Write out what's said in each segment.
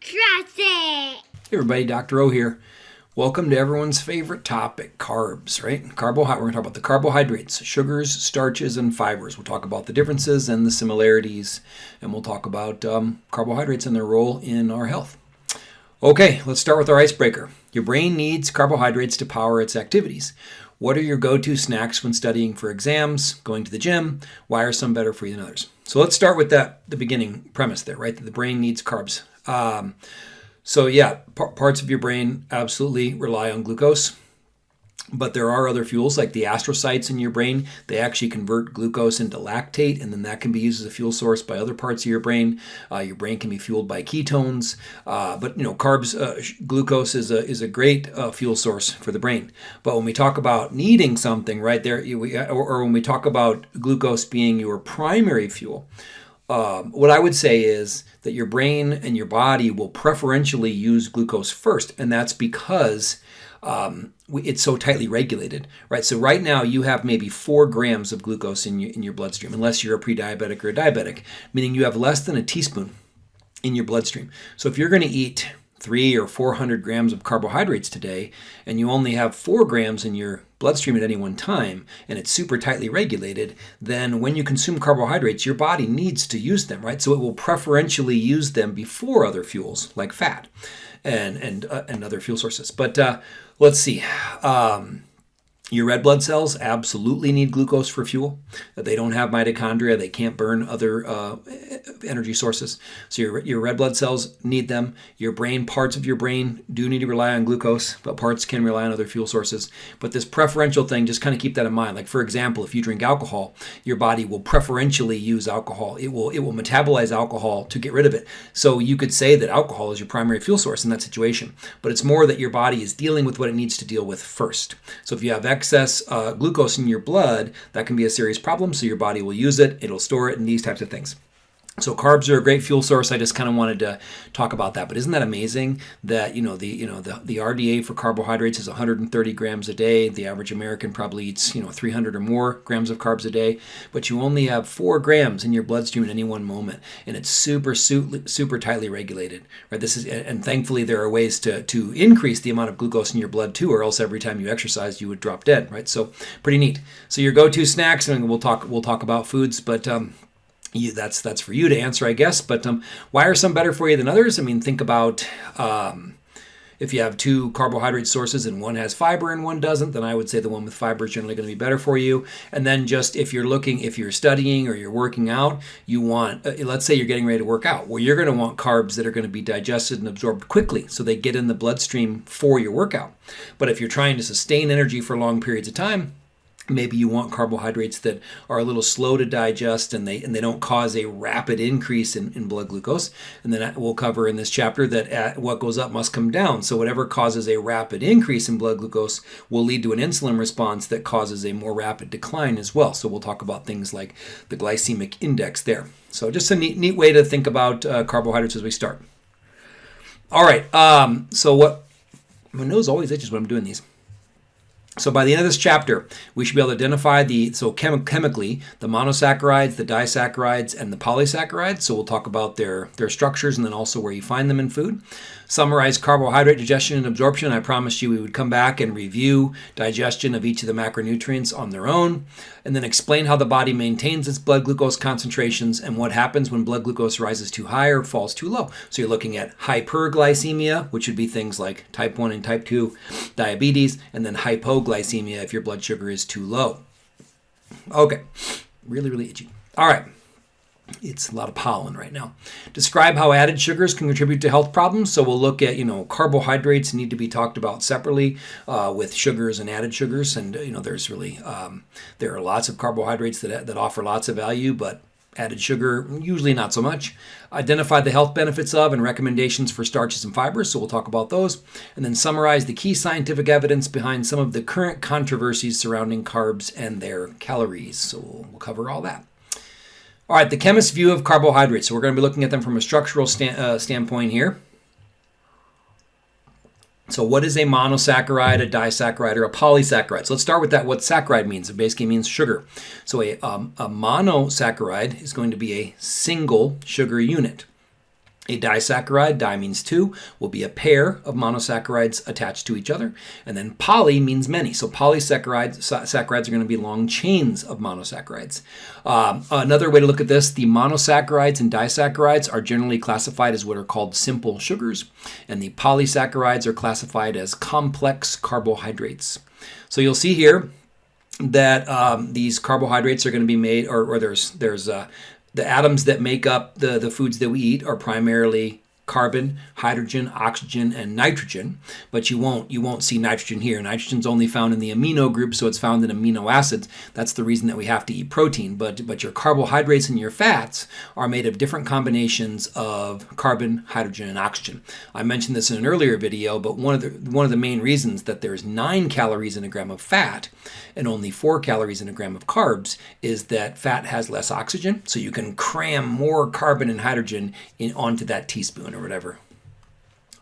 Trust it. Hey everybody, Dr. O here. Welcome to everyone's favorite topic, carbs, right? Carbohydrate. We're going to talk about the carbohydrates, sugars, starches, and fibers. We'll talk about the differences and the similarities, and we'll talk about um, carbohydrates and their role in our health. Okay, let's start with our icebreaker. Your brain needs carbohydrates to power its activities. What are your go-to snacks when studying for exams, going to the gym? Why are some better for you than others? So let's start with that the beginning premise there, right? That the brain needs carbs. Um, so yeah, parts of your brain absolutely rely on glucose. But there are other fuels like the astrocytes in your brain. They actually convert glucose into lactate, and then that can be used as a fuel source by other parts of your brain. Uh, your brain can be fueled by ketones, uh, but you know, carbs, uh, glucose is a is a great uh, fuel source for the brain. But when we talk about needing something, right there, or, or when we talk about glucose being your primary fuel, um, what I would say is that your brain and your body will preferentially use glucose first, and that's because um, it's so tightly regulated, right? So right now you have maybe four grams of glucose in your, in your bloodstream, unless you're a pre-diabetic or a diabetic, meaning you have less than a teaspoon in your bloodstream. So if you're going to eat three or 400 grams of carbohydrates today, and you only have four grams in your bloodstream at any one time, and it's super tightly regulated, then when you consume carbohydrates, your body needs to use them, right? So it will preferentially use them before other fuels like fat and and uh, and other fuel sources. But uh, let's see. Um, your red blood cells absolutely need glucose for fuel. They don't have mitochondria. They can't burn other uh, energy sources. So your, your red blood cells need them. Your brain, parts of your brain do need to rely on glucose, but parts can rely on other fuel sources. But this preferential thing, just kind of keep that in mind. Like for example, if you drink alcohol, your body will preferentially use alcohol. It will, it will metabolize alcohol to get rid of it. So you could say that alcohol is your primary fuel source in that situation. But it's more that your body is dealing with what it needs to deal with first. So if you have excess uh, glucose in your blood, that can be a serious problem. So your body will use it, it'll store it, and these types of things. So carbs are a great fuel source. I just kind of wanted to talk about that. But isn't that amazing that you know the you know the, the RDA for carbohydrates is 130 grams a day. The average American probably eats you know 300 or more grams of carbs a day, but you only have four grams in your bloodstream at any one moment, and it's super super tightly regulated. Right. This is and thankfully there are ways to to increase the amount of glucose in your blood too, or else every time you exercise you would drop dead. Right. So pretty neat. So your go-to snacks, and we'll talk we'll talk about foods, but um, you, that's that's for you to answer, I guess. But um, why are some better for you than others? I mean, think about um, if you have two carbohydrate sources and one has fiber and one doesn't, then I would say the one with fiber is generally going to be better for you. And then just if you're looking, if you're studying or you're working out, you want, uh, let's say you're getting ready to work out, well, you're going to want carbs that are going to be digested and absorbed quickly so they get in the bloodstream for your workout. But if you're trying to sustain energy for long periods of time, maybe you want carbohydrates that are a little slow to digest and they and they don't cause a rapid increase in, in blood glucose. And then we'll cover in this chapter that what goes up must come down. So whatever causes a rapid increase in blood glucose will lead to an insulin response that causes a more rapid decline as well. So we'll talk about things like the glycemic index there. So just a neat, neat way to think about uh, carbohydrates as we start. All right um, so what my nose always itches when i'm doing these so by the end of this chapter, we should be able to identify the, so chem chemically, the monosaccharides, the disaccharides, and the polysaccharides. So we'll talk about their, their structures and then also where you find them in food summarize carbohydrate digestion and absorption. I promised you we would come back and review digestion of each of the macronutrients on their own, and then explain how the body maintains its blood glucose concentrations and what happens when blood glucose rises too high or falls too low. So you're looking at hyperglycemia, which would be things like type 1 and type 2 diabetes, and then hypoglycemia if your blood sugar is too low. Okay, really, really itchy. All right. It's a lot of pollen right now. Describe how added sugars can contribute to health problems. So we'll look at, you know, carbohydrates need to be talked about separately uh, with sugars and added sugars. And, you know, there's really, um, there are lots of carbohydrates that, that offer lots of value, but added sugar, usually not so much. Identify the health benefits of and recommendations for starches and fibers, so we'll talk about those. And then summarize the key scientific evidence behind some of the current controversies surrounding carbs and their calories. So we'll, we'll cover all that. All right, the chemist's view of carbohydrates. So we're going to be looking at them from a structural stand, uh, standpoint here. So what is a monosaccharide, a disaccharide, or a polysaccharide? So let's start with that, what saccharide means. It basically means sugar. So a, um, a monosaccharide is going to be a single sugar unit. A disaccharide, di means two, will be a pair of monosaccharides attached to each other. And then poly means many. So polysaccharides saccharides are going to be long chains of monosaccharides. Um, another way to look at this, the monosaccharides and disaccharides are generally classified as what are called simple sugars. And the polysaccharides are classified as complex carbohydrates. So you'll see here that um, these carbohydrates are going to be made, or, or there's there's uh, the atoms that make up the, the foods that we eat are primarily carbon, hydrogen, oxygen, and nitrogen. But you won't you won't see nitrogen here. Nitrogen's only found in the amino group, so it's found in amino acids. That's the reason that we have to eat protein. But but your carbohydrates and your fats are made of different combinations of carbon, hydrogen, and oxygen. I mentioned this in an earlier video, but one of the one of the main reasons that there's nine calories in a gram of fat and only four calories in a gram of carbs is that fat has less oxygen, so you can cram more carbon and hydrogen in onto that teaspoon or whatever.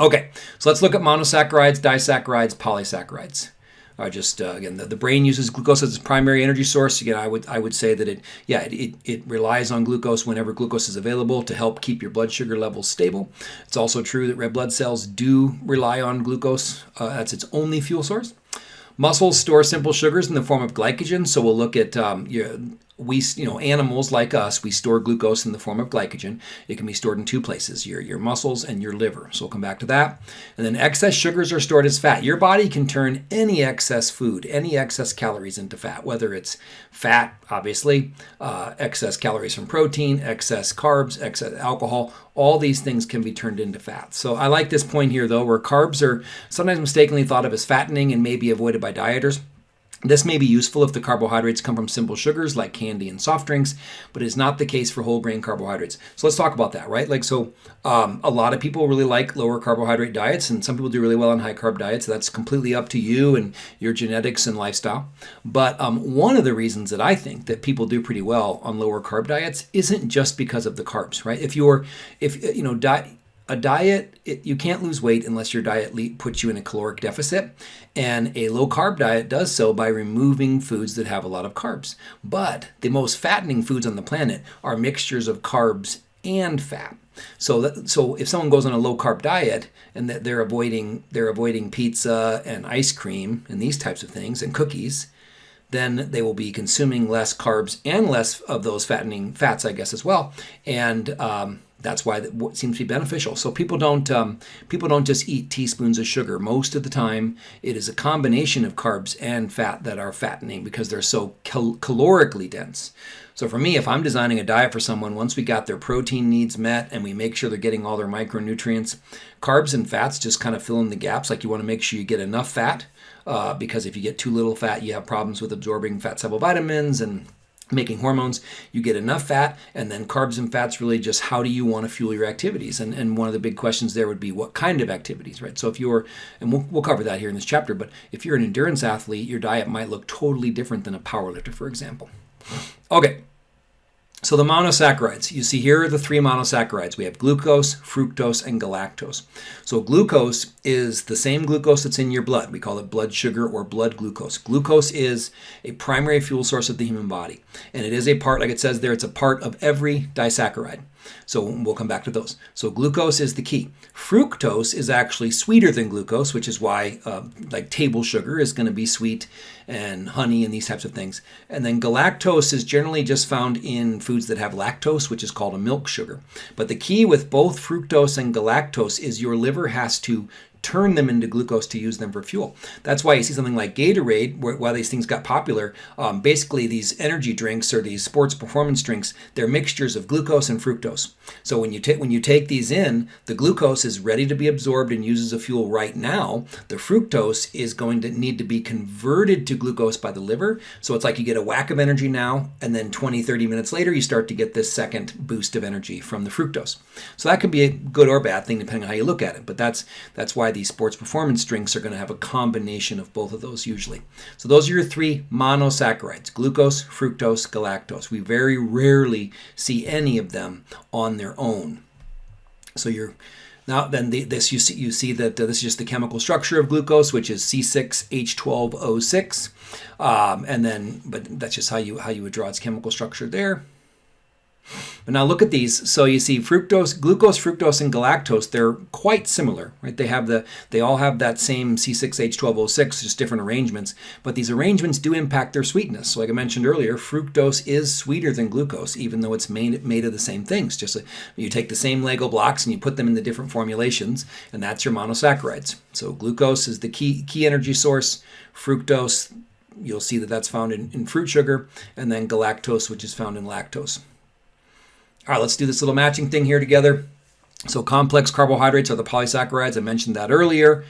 Okay, so let's look at monosaccharides, disaccharides, polysaccharides. Uh, just uh, again, the, the, brain uses glucose as its primary energy source. Again, I would I would say that it yeah it, it, it, relies on glucose whenever glucose is available to help keep your blood sugar levels stable. It's also true that red blood cells do rely on glucose. Uh, that's its only fuel source. Muscles store simple sugars in the form of glycogen. So we'll look at um, your, we, you know, animals like us, we store glucose in the form of glycogen. It can be stored in two places, your, your muscles and your liver. So we'll come back to that. And then excess sugars are stored as fat. Your body can turn any excess food, any excess calories into fat, whether it's fat, obviously, uh, excess calories from protein, excess carbs, excess alcohol, all these things can be turned into fat. So I like this point here, though, where carbs are sometimes mistakenly thought of as fattening and may be avoided by dieters. This may be useful if the carbohydrates come from simple sugars like candy and soft drinks, but it is not the case for whole grain carbohydrates. So let's talk about that, right? Like, so um, a lot of people really like lower carbohydrate diets, and some people do really well on high carb diets. So That's completely up to you and your genetics and lifestyle. But um, one of the reasons that I think that people do pretty well on lower carb diets isn't just because of the carbs, right? If you're, if you know, diet a diet, it, you can't lose weight unless your diet puts you in a caloric deficit. And a low carb diet does so by removing foods that have a lot of carbs. But the most fattening foods on the planet are mixtures of carbs and fat. So that, so if someone goes on a low carb diet and that they're avoiding they're avoiding pizza and ice cream and these types of things and cookies, then they will be consuming less carbs and less of those fattening fats, I guess, as well. And um, that's why it seems to be beneficial. So people don't um, people don't just eat teaspoons of sugar. Most of the time, it is a combination of carbs and fat that are fattening because they're so cal- calorically dense. So for me, if I'm designing a diet for someone, once we got their protein needs met and we make sure they're getting all their micronutrients, carbs and fats just kind of fill in the gaps. Like you want to make sure you get enough fat uh, because if you get too little fat, you have problems with absorbing fat soluble vitamins and making hormones you get enough fat and then carbs and fats really just how do you want to fuel your activities? And, and one of the big questions there would be what kind of activities right? So if you're and we'll, we'll cover that here in this chapter but if you're an endurance athlete your diet might look totally different than a powerlifter for example. Okay so the monosaccharides, you see here are the three monosaccharides. We have glucose, fructose, and galactose. So glucose is the same glucose that's in your blood. We call it blood sugar or blood glucose. Glucose is a primary fuel source of the human body. And it is a part, like it says there, it's a part of every disaccharide. So we'll come back to those. So glucose is the key. Fructose is actually sweeter than glucose, which is why uh, like table sugar is going to be sweet and honey and these types of things. And then galactose is generally just found in foods that have lactose, which is called a milk sugar. But the key with both fructose and galactose is your liver has to turn them into glucose to use them for fuel. That's why you see something like Gatorade, where, why these things got popular. Um, basically, these energy drinks or these sports performance drinks, they're mixtures of glucose and fructose. So when you take when you take these in, the glucose is ready to be absorbed and used as a fuel right now. The fructose is going to need to be converted to glucose by the liver. So it's like you get a whack of energy now, and then 20, 30 minutes later, you start to get this second boost of energy from the fructose. So that could be a good or bad thing depending on how you look at it. But that's that's why these sports performance drinks are going to have a combination of both of those usually. So those are your three monosaccharides, glucose, fructose, galactose. We very rarely see any of them on their own. So you're now then the, this you see you see that uh, this is just the chemical structure of glucose, which is C6H12O6, um, and then but that's just how you how you would draw its chemical structure there. But now look at these. So you see fructose, glucose, fructose, and galactose, they're quite similar, right? They have the they all have that same C6H12O6, just different arrangements. But these arrangements do impact their sweetness. So like I mentioned earlier, fructose is sweeter than glucose, even though it's made, made of the same things. Just you take the same Lego blocks and you put them in the different formulations, and that's your monosaccharides. So glucose is the key key energy source. Fructose, you'll see that that's found in, in fruit sugar, and then galactose, which is found in lactose. All right, let's do this little matching thing here together. So complex carbohydrates are the polysaccharides. I mentioned that earlier.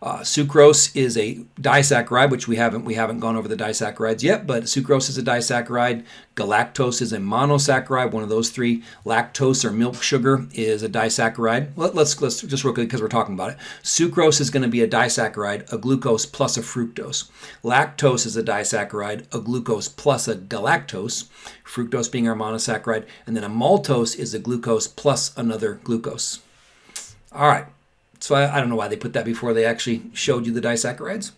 Uh, sucrose is a disaccharide, which we haven't we haven't gone over the disaccharides yet, but sucrose is a disaccharide. Galactose is a monosaccharide, one of those three. Lactose or milk sugar is a disaccharide. Let, us let's just real quick because we're talking about it. Sucrose is going to be a disaccharide, a glucose plus a fructose. Lactose is a disaccharide, a glucose plus a galactose. Fructose being our monosaccharide, and then a maltose is a glucose plus another glucose. All right. So I, I don't know why they put that before they actually showed you the disaccharides.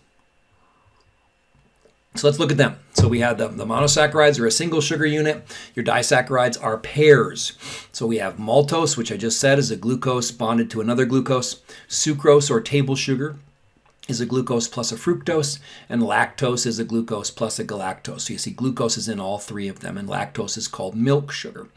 So let's look at them. So we have the, the monosaccharides are a single sugar unit. Your disaccharides are pairs. So we have maltose, which I just said is a glucose bonded to another glucose. Sucrose or table sugar is a glucose plus a fructose, and lactose is a glucose plus a galactose. So you see glucose is in all three of them, and lactose is called milk sugar.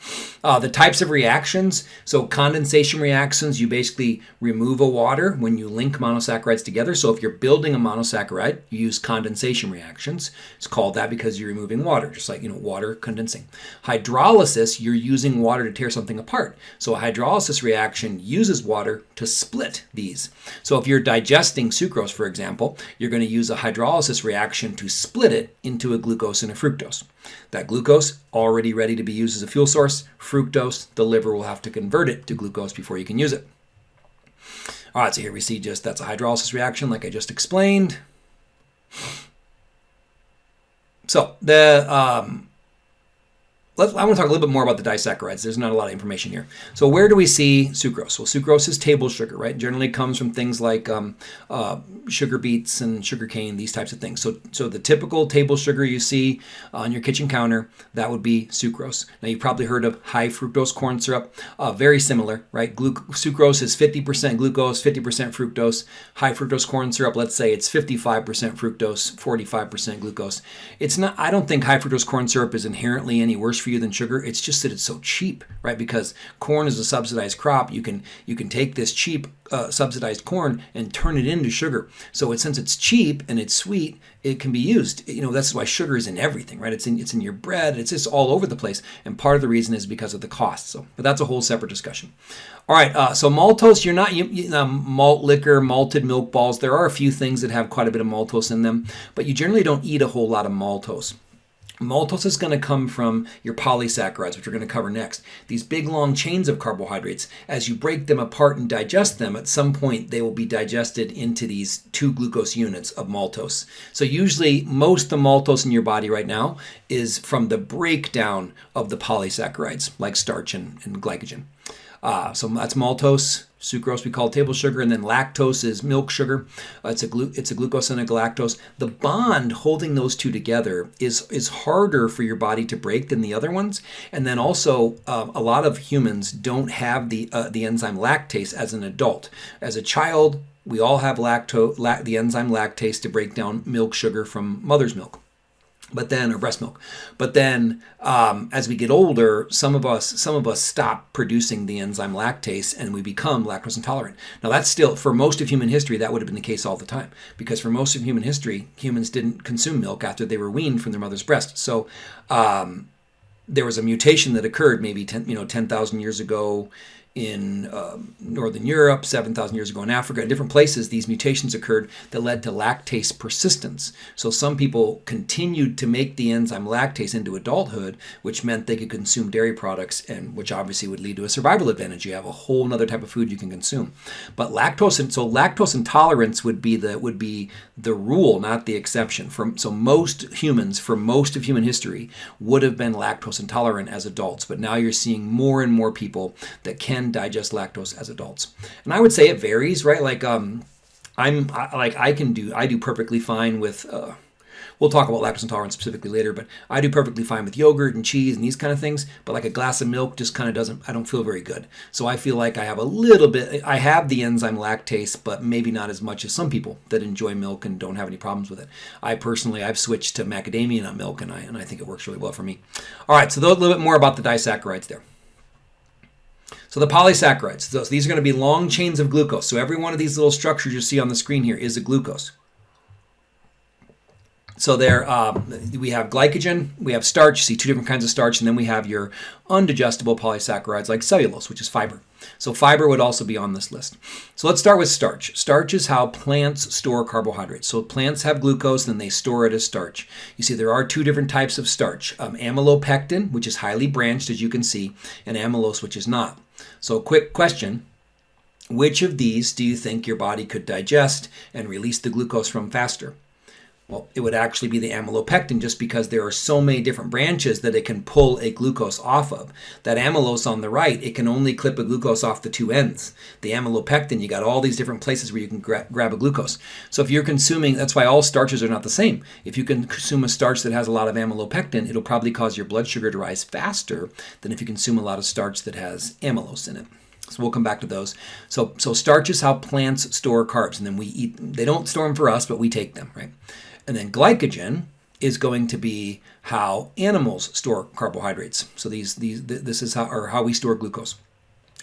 Uh, the types of reactions, so condensation reactions, you basically remove a water when you link monosaccharides together. So if you're building a monosaccharide, you use condensation reactions. It's called that because you're removing water, just like you know water condensing. Hydrolysis, you're using water to tear something apart. So a hydrolysis reaction uses water to split these. So if you're digesting sucrose, for example, you're going to use a hydrolysis reaction to split it into a glucose and a fructose. That glucose, already ready to be used as a fuel source. Fructose, the liver will have to convert it to glucose before you can use it. All right, so here we see just that's a hydrolysis reaction like I just explained. So the um, Let's, I want to talk a little bit more about the disaccharides. There's not a lot of information here. So where do we see sucrose? Well, sucrose is table sugar, right? Generally comes from things like um, uh, sugar beets and sugar cane, these types of things. So, so the typical table sugar you see on your kitchen counter, that would be sucrose. Now you've probably heard of high fructose corn syrup. Uh, very similar, right? Glu sucrose is 50% glucose, 50% fructose. High fructose corn syrup, let's say it's 55% fructose, 45% glucose. It's not. I don't think high fructose corn syrup is inherently any worse for you than sugar. It's just that it's so cheap, right? Because corn is a subsidized crop. You can you can take this cheap uh, subsidized corn and turn it into sugar. So it, since it's cheap and it's sweet, it can be used. You know that's why sugar is in everything, right? It's in it's in your bread. It's just all over the place. And part of the reason is because of the cost. So, but that's a whole separate discussion. All right. Uh, so maltose, you're not you, you, um, malt liquor, malted milk balls. There are a few things that have quite a bit of maltose in them, but you generally don't eat a whole lot of maltose. Maltose is going to come from your polysaccharides, which we're going to cover next. These big long chains of carbohydrates, as you break them apart and digest them, at some point they will be digested into these two glucose units of maltose. So usually most of the maltose in your body right now is from the breakdown of the polysaccharides, like starch and, and glycogen. Uh, so that's maltose. Sucrose we call table sugar, and then lactose is milk sugar. Uh, it's a glu- it's a glucose and a galactose. The bond holding those two together is is harder for your body to break than the other ones. And then also, uh, a lot of humans don't have the uh, the enzyme lactase as an adult. As a child, we all have lacto la- the enzyme lactase to break down milk sugar from mother's milk but then or breast milk. But then um, as we get older some of us some of us stop producing the enzyme lactase and we become lactose intolerant. Now that's still for most of human history that would have been the case all the time because for most of human history humans didn't consume milk after they were weaned from their mother's breast. So um, there was a mutation that occurred maybe 10 you know 10,000 years ago in um, Northern Europe, 7,000 years ago in Africa, in different places, these mutations occurred that led to lactase persistence. So some people continued to make the enzyme lactase into adulthood, which meant they could consume dairy products, and which obviously would lead to a survival advantage. You have a whole other type of food you can consume. But lactose, and so lactose intolerance would be the would be the rule, not the exception. For, so most humans, for most of human history, would have been lactose intolerant as adults. But now you're seeing more and more people that can can digest lactose as adults. And I would say it varies, right? Like um, I'm I, like I can do I do perfectly fine with uh, We'll talk about lactose intolerance specifically later, but I do perfectly fine with yogurt and cheese and these kind of things. But like a glass of milk just kind of doesn't, I don't feel very good. So I feel like I have a little bit, I have the enzyme lactase, but maybe not as much as some people that enjoy milk and don't have any problems with it. I personally, I've switched to macadamia nut milk and I, and I think it works really well for me. All right, so a little bit more about the disaccharides there. So the polysaccharides, so these are going to be long chains of glucose. So every one of these little structures you see on the screen here is a glucose. So there, um, we have glycogen, we have starch, you see two different kinds of starch, and then we have your undigestible polysaccharides like cellulose, which is fiber. So fiber would also be on this list. So let's start with starch. Starch is how plants store carbohydrates. So plants have glucose and they store it as starch. You see there are two different types of starch, um, amylopectin, which is highly branched as you can see, and amylose, which is not. So, quick question Which of these do you think your body could digest and release the glucose from faster? Well, it would actually be the amylopectin just because there are so many different branches that it can pull a glucose off of. That amylose on the right, it can only clip a glucose off the two ends. The amylopectin, you got all these different places where you can gra grab a glucose. So if you're consuming, that's why all starches are not the same. If you can consume a starch that has a lot of amylopectin, it'll probably cause your blood sugar to rise faster than if you consume a lot of starch that has amylose in it. So we'll come back to those. So, so starch is how plants store carbs, and then we eat. They don't store them for us, but we take them, right? And then glycogen is going to be how animals store carbohydrates. So these these this is how or how we store glucose.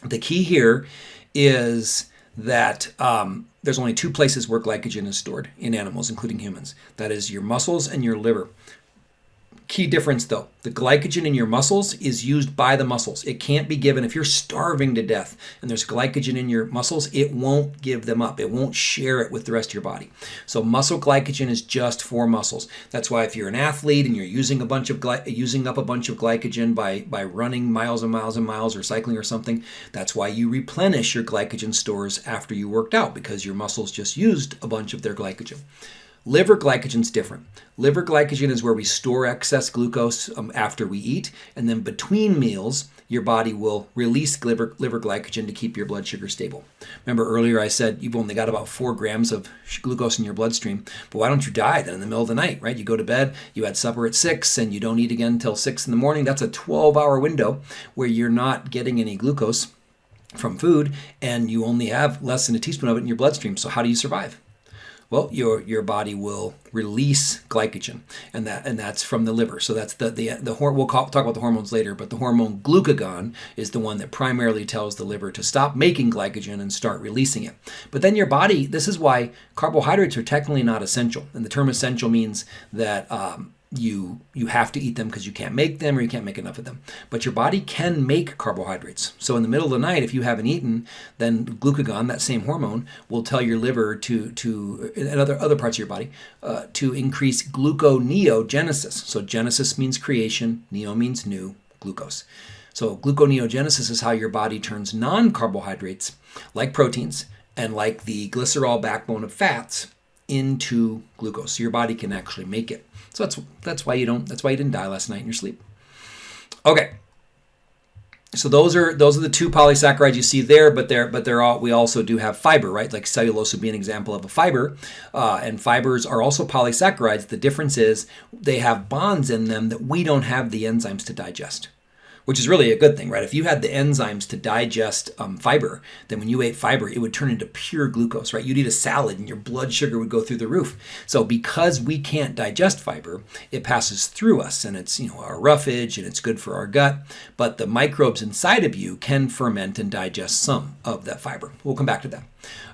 The key here is that um, there's only two places where glycogen is stored in animals, including humans. That is your muscles and your liver. Key difference though the glycogen in your muscles is used by the muscles. It can't be given if you're starving to death and there's glycogen in your muscles, it won't give them up. It won't share it with the rest of your body. So muscle glycogen is just for muscles. That's why if you're an athlete and you're using a bunch of using up a bunch of glycogen by by running miles and miles and miles or cycling or something, that's why you replenish your glycogen stores after you worked out because your muscles just used a bunch of their glycogen. Liver glycogen is different. Liver glycogen is where we store excess glucose um, after we eat, and then between meals, your body will release liver, liver glycogen to keep your blood sugar stable. Remember earlier I said you've only got about four grams of glucose in your bloodstream, but why don't you die then in the middle of the night, right? You go to bed, you had supper at six, and you don't eat again until six in the morning. That's a 12 hour window where you're not getting any glucose from food, and you only have less than a teaspoon of it in your bloodstream. So how do you survive? Well, your your body will release glycogen, and that and that's from the liver. So that's the the the we'll call, talk about the hormones later, but the hormone glucagon is the one that primarily tells the liver to stop making glycogen and start releasing it. But then your body, this is why carbohydrates are technically not essential, and the term essential means that. Um, you you have to eat them because you can't make them or you can't make enough of them. But your body can make carbohydrates. So in the middle of the night if you haven't eaten then glucagon that same hormone will tell your liver to to and other other parts of your body uh, to increase gluconeogenesis. So genesis means creation neo means new glucose. So gluconeogenesis is how your body turns non-carbohydrates like proteins and like the glycerol backbone of fats into glucose so your body can actually make it so that's that's why you don't that's why you didn't die last night in your sleep. Okay. So those are those are the two polysaccharides you see there, but they're but they're all we also do have fiber, right? Like cellulose would be an example of a fiber, uh, and fibers are also polysaccharides. The difference is they have bonds in them that we don't have the enzymes to digest which is really a good thing, right? If you had the enzymes to digest um, fiber, then when you ate fiber, it would turn into pure glucose, right? You'd eat a salad and your blood sugar would go through the roof. So because we can't digest fiber, it passes through us and it's, you know, our roughage and it's good for our gut. But the microbes inside of you can ferment and digest some of that fiber. We'll come back to that.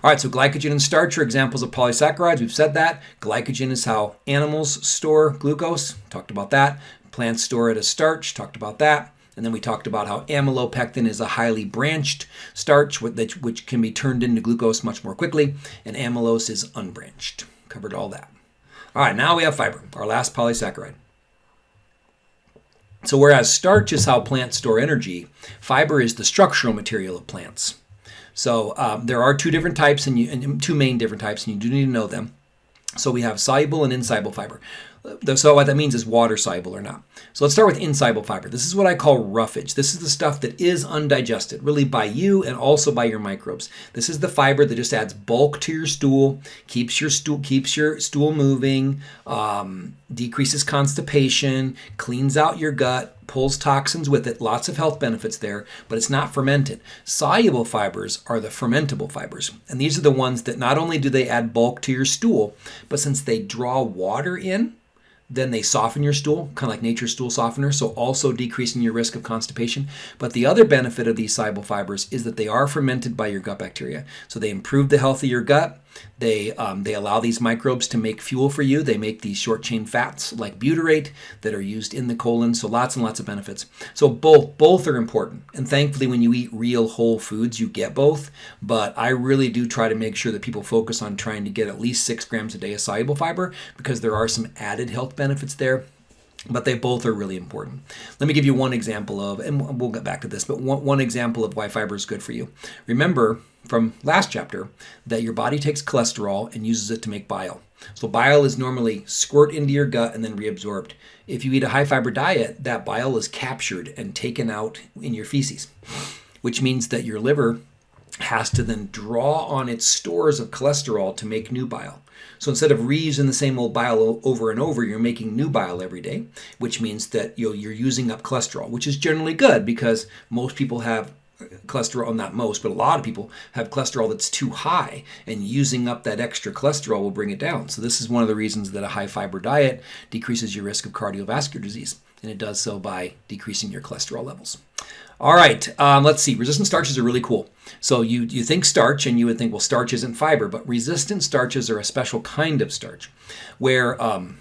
All right, so glycogen and starch are examples of polysaccharides. We've said that. Glycogen is how animals store glucose. Talked about that. Plants store it as starch. Talked about that. And then we talked about how amylopectin is a highly branched starch which can be turned into glucose much more quickly, and amylose is unbranched. Covered all that. All right, now we have fiber, our last polysaccharide. So whereas starch is how plants store energy, fiber is the structural material of plants. So um, there are two different types, and, you, and two main different types, and you do need to know them. So we have soluble and insoluble fiber. So what that means is water soluble or not. So let's start with insoluble fiber. This is what I call roughage. This is the stuff that is undigested, really by you and also by your microbes. This is the fiber that just adds bulk to your stool, keeps your stool keeps your stool moving, um, decreases constipation, cleans out your gut, pulls toxins with it, lots of health benefits there, but it's not fermented. Soluble fibers are the fermentable fibers, and these are the ones that not only do they add bulk to your stool, but since they draw water in, then they soften your stool, kind of like nature's stool softener, so also decreasing your risk of constipation. But the other benefit of these soluble fibers is that they are fermented by your gut bacteria. So they improve the health of your gut, they, um, they allow these microbes to make fuel for you. They make these short chain fats like butyrate that are used in the colon. So lots and lots of benefits. So both both are important. And thankfully, when you eat real whole foods, you get both. But I really do try to make sure that people focus on trying to get at least six grams a day of soluble fiber because there are some added health benefits there but they both are really important. Let me give you one example of, and we'll get back to this, but one, one example of why fiber is good for you. Remember from last chapter that your body takes cholesterol and uses it to make bile. So bile is normally squirt into your gut and then reabsorbed. If you eat a high fiber diet, that bile is captured and taken out in your feces, which means that your liver has to then draw on its stores of cholesterol to make new bile. So instead of reusing the same old bile over and over, you're making new bile every day, which means that you're using up cholesterol, which is generally good because most people have uh, cholesterol, not most, but a lot of people have cholesterol that's too high, and using up that extra cholesterol will bring it down. So, this is one of the reasons that a high fiber diet decreases your risk of cardiovascular disease, and it does so by decreasing your cholesterol levels. All right, um, let's see. Resistant starches are really cool. So you you think starch, and you would think, well, starch isn't fiber, but resistant starches are a special kind of starch, where um,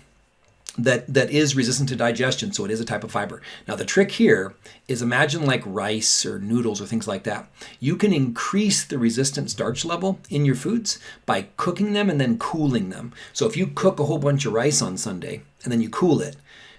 that that is resistant to digestion. So it is a type of fiber. Now the trick here is imagine like rice or noodles or things like that. You can increase the resistant starch level in your foods by cooking them and then cooling them. So if you cook a whole bunch of rice on Sunday and then you cool it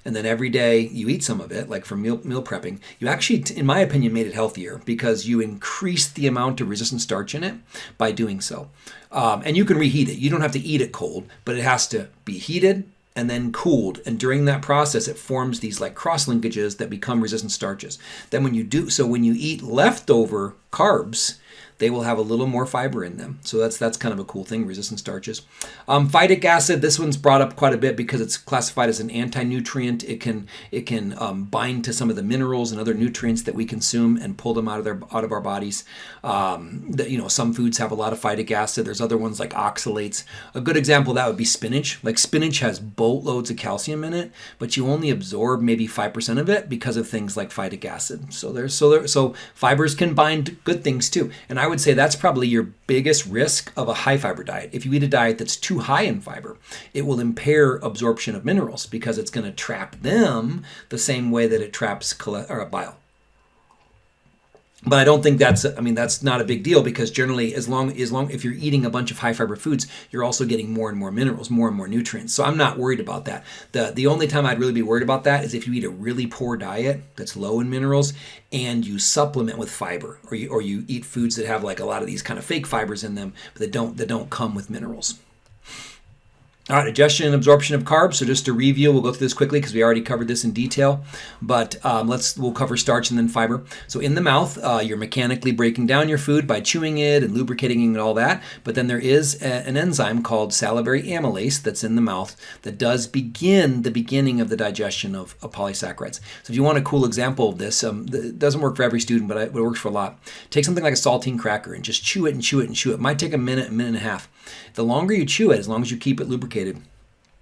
and then every day you eat some of it, like for meal, meal prepping, you actually, in my opinion, made it healthier because you increased the amount of resistant starch in it by doing so. Um, and you can reheat it. You don't have to eat it cold, but it has to be heated and then cooled. And during that process, it forms these like cross linkages that become resistant starches. Then when you do, so when you eat leftover carbs, they will have a little more fiber in them. So that's that's kind of a cool thing, resistant starches. Um, phytic acid, this one's brought up quite a bit because it's classified as an anti-nutrient. It can it can um, bind to some of the minerals and other nutrients that we consume and pull them out of their out of our bodies. Um, you know, some foods have a lot of phytic acid. There's other ones like oxalates. A good example that would be spinach. Like spinach has boatloads of calcium in it, but you only absorb maybe five percent of it because of things like phytic acid. So there's so there, so fibers can bind good things too. And I I would say that's probably your biggest risk of a high fiber diet. If you eat a diet that's too high in fiber, it will impair absorption of minerals because it's going to trap them the same way that it traps bile but I don't think that's I mean that's not a big deal because generally as long as long if you're eating a bunch of high fiber foods you're also getting more and more minerals more and more nutrients. So I'm not worried about that. The the only time I'd really be worried about that is if you eat a really poor diet that's low in minerals and you supplement with fiber or you or you eat foods that have like a lot of these kind of fake fibers in them but that don't that don't come with minerals all right, digestion and absorption of carbs. So just to review, we'll go through this quickly because we already covered this in detail. But um, let's we'll cover starch and then fiber. So in the mouth, uh, you're mechanically breaking down your food by chewing it and lubricating it and all that. But then there is a, an enzyme called salivary amylase that's in the mouth that does begin the beginning of the digestion of, of polysaccharides. So if you want a cool example of this, um, it doesn't work for every student, but it works for a lot. Take something like a saltine cracker and just chew it and chew it and chew it. It might take a minute, a minute and a half. The longer you chew it, as long as you keep it lubricated,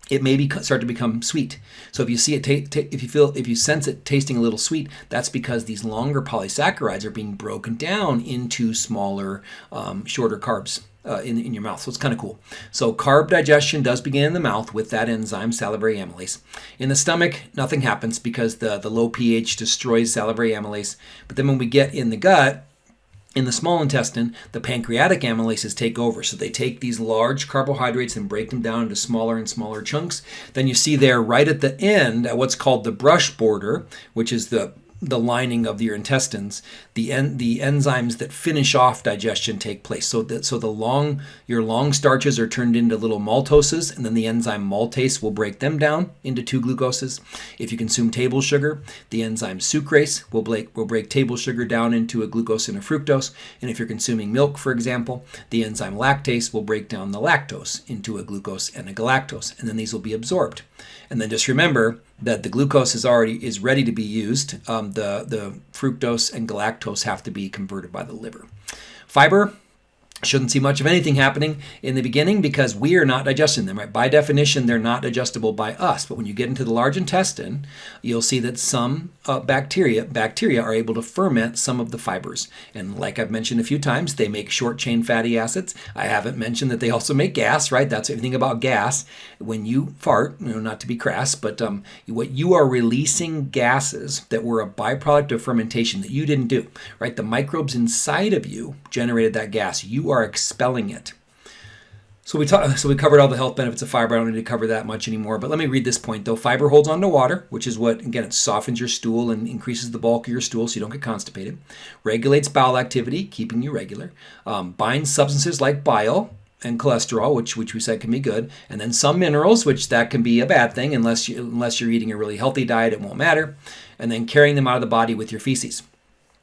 it may be, start to become sweet. So if you see it, if you feel, if you sense it tasting a little sweet, that's because these longer polysaccharides are being broken down into smaller, um, shorter carbs. Uh, in, in your mouth. So it's kind of cool. So carb digestion does begin in the mouth with that enzyme, salivary amylase. In the stomach, nothing happens because the, the low pH destroys salivary amylase. But then when we get in the gut, in the small intestine, the pancreatic amylases take over. So they take these large carbohydrates and break them down into smaller and smaller chunks. Then you see there right at the end at what's called the brush border, which is the the lining of your intestines, the en- the enzymes that finish off digestion take place. So that so the long your long starches are turned into little maltoses, and then the enzyme maltase will break them down into two glucoses. If you consume table sugar, the enzyme sucrase will break will break table sugar down into a glucose and a fructose. And if you're consuming milk, for example, the enzyme lactase will break down the lactose into a glucose and a galactose, and then these will be absorbed. And then just remember that the glucose is already is ready to be used. Um, the the fructose and galactose have to be converted by the liver. Fiber shouldn't see much of anything happening in the beginning because we are not digesting them right? By definition they're not digestible by us. But when you get into the large intestine you'll see that some uh, bacteria bacteria are able to ferment some of the fibers. And like i've mentioned a few times they make short chain fatty acids. I haven't mentioned that they also make gas right? That's everything about gas. When you fart you know not to be crass but um, what you are releasing gases that were a byproduct of fermentation that you didn't do right? The microbes inside of you generated that gas. You are are expelling it. So we talk, so we covered all the health benefits of fiber. I don't need to cover that much anymore. But let me read this point though. Fiber holds on to water, which is what again it softens your stool and increases the bulk of your stool, so you don't get constipated. Regulates bowel activity, keeping you regular. Um, binds substances like bile and cholesterol, which which we said can be good, and then some minerals, which that can be a bad thing unless you unless you're eating a really healthy diet, it won't matter. And then carrying them out of the body with your feces.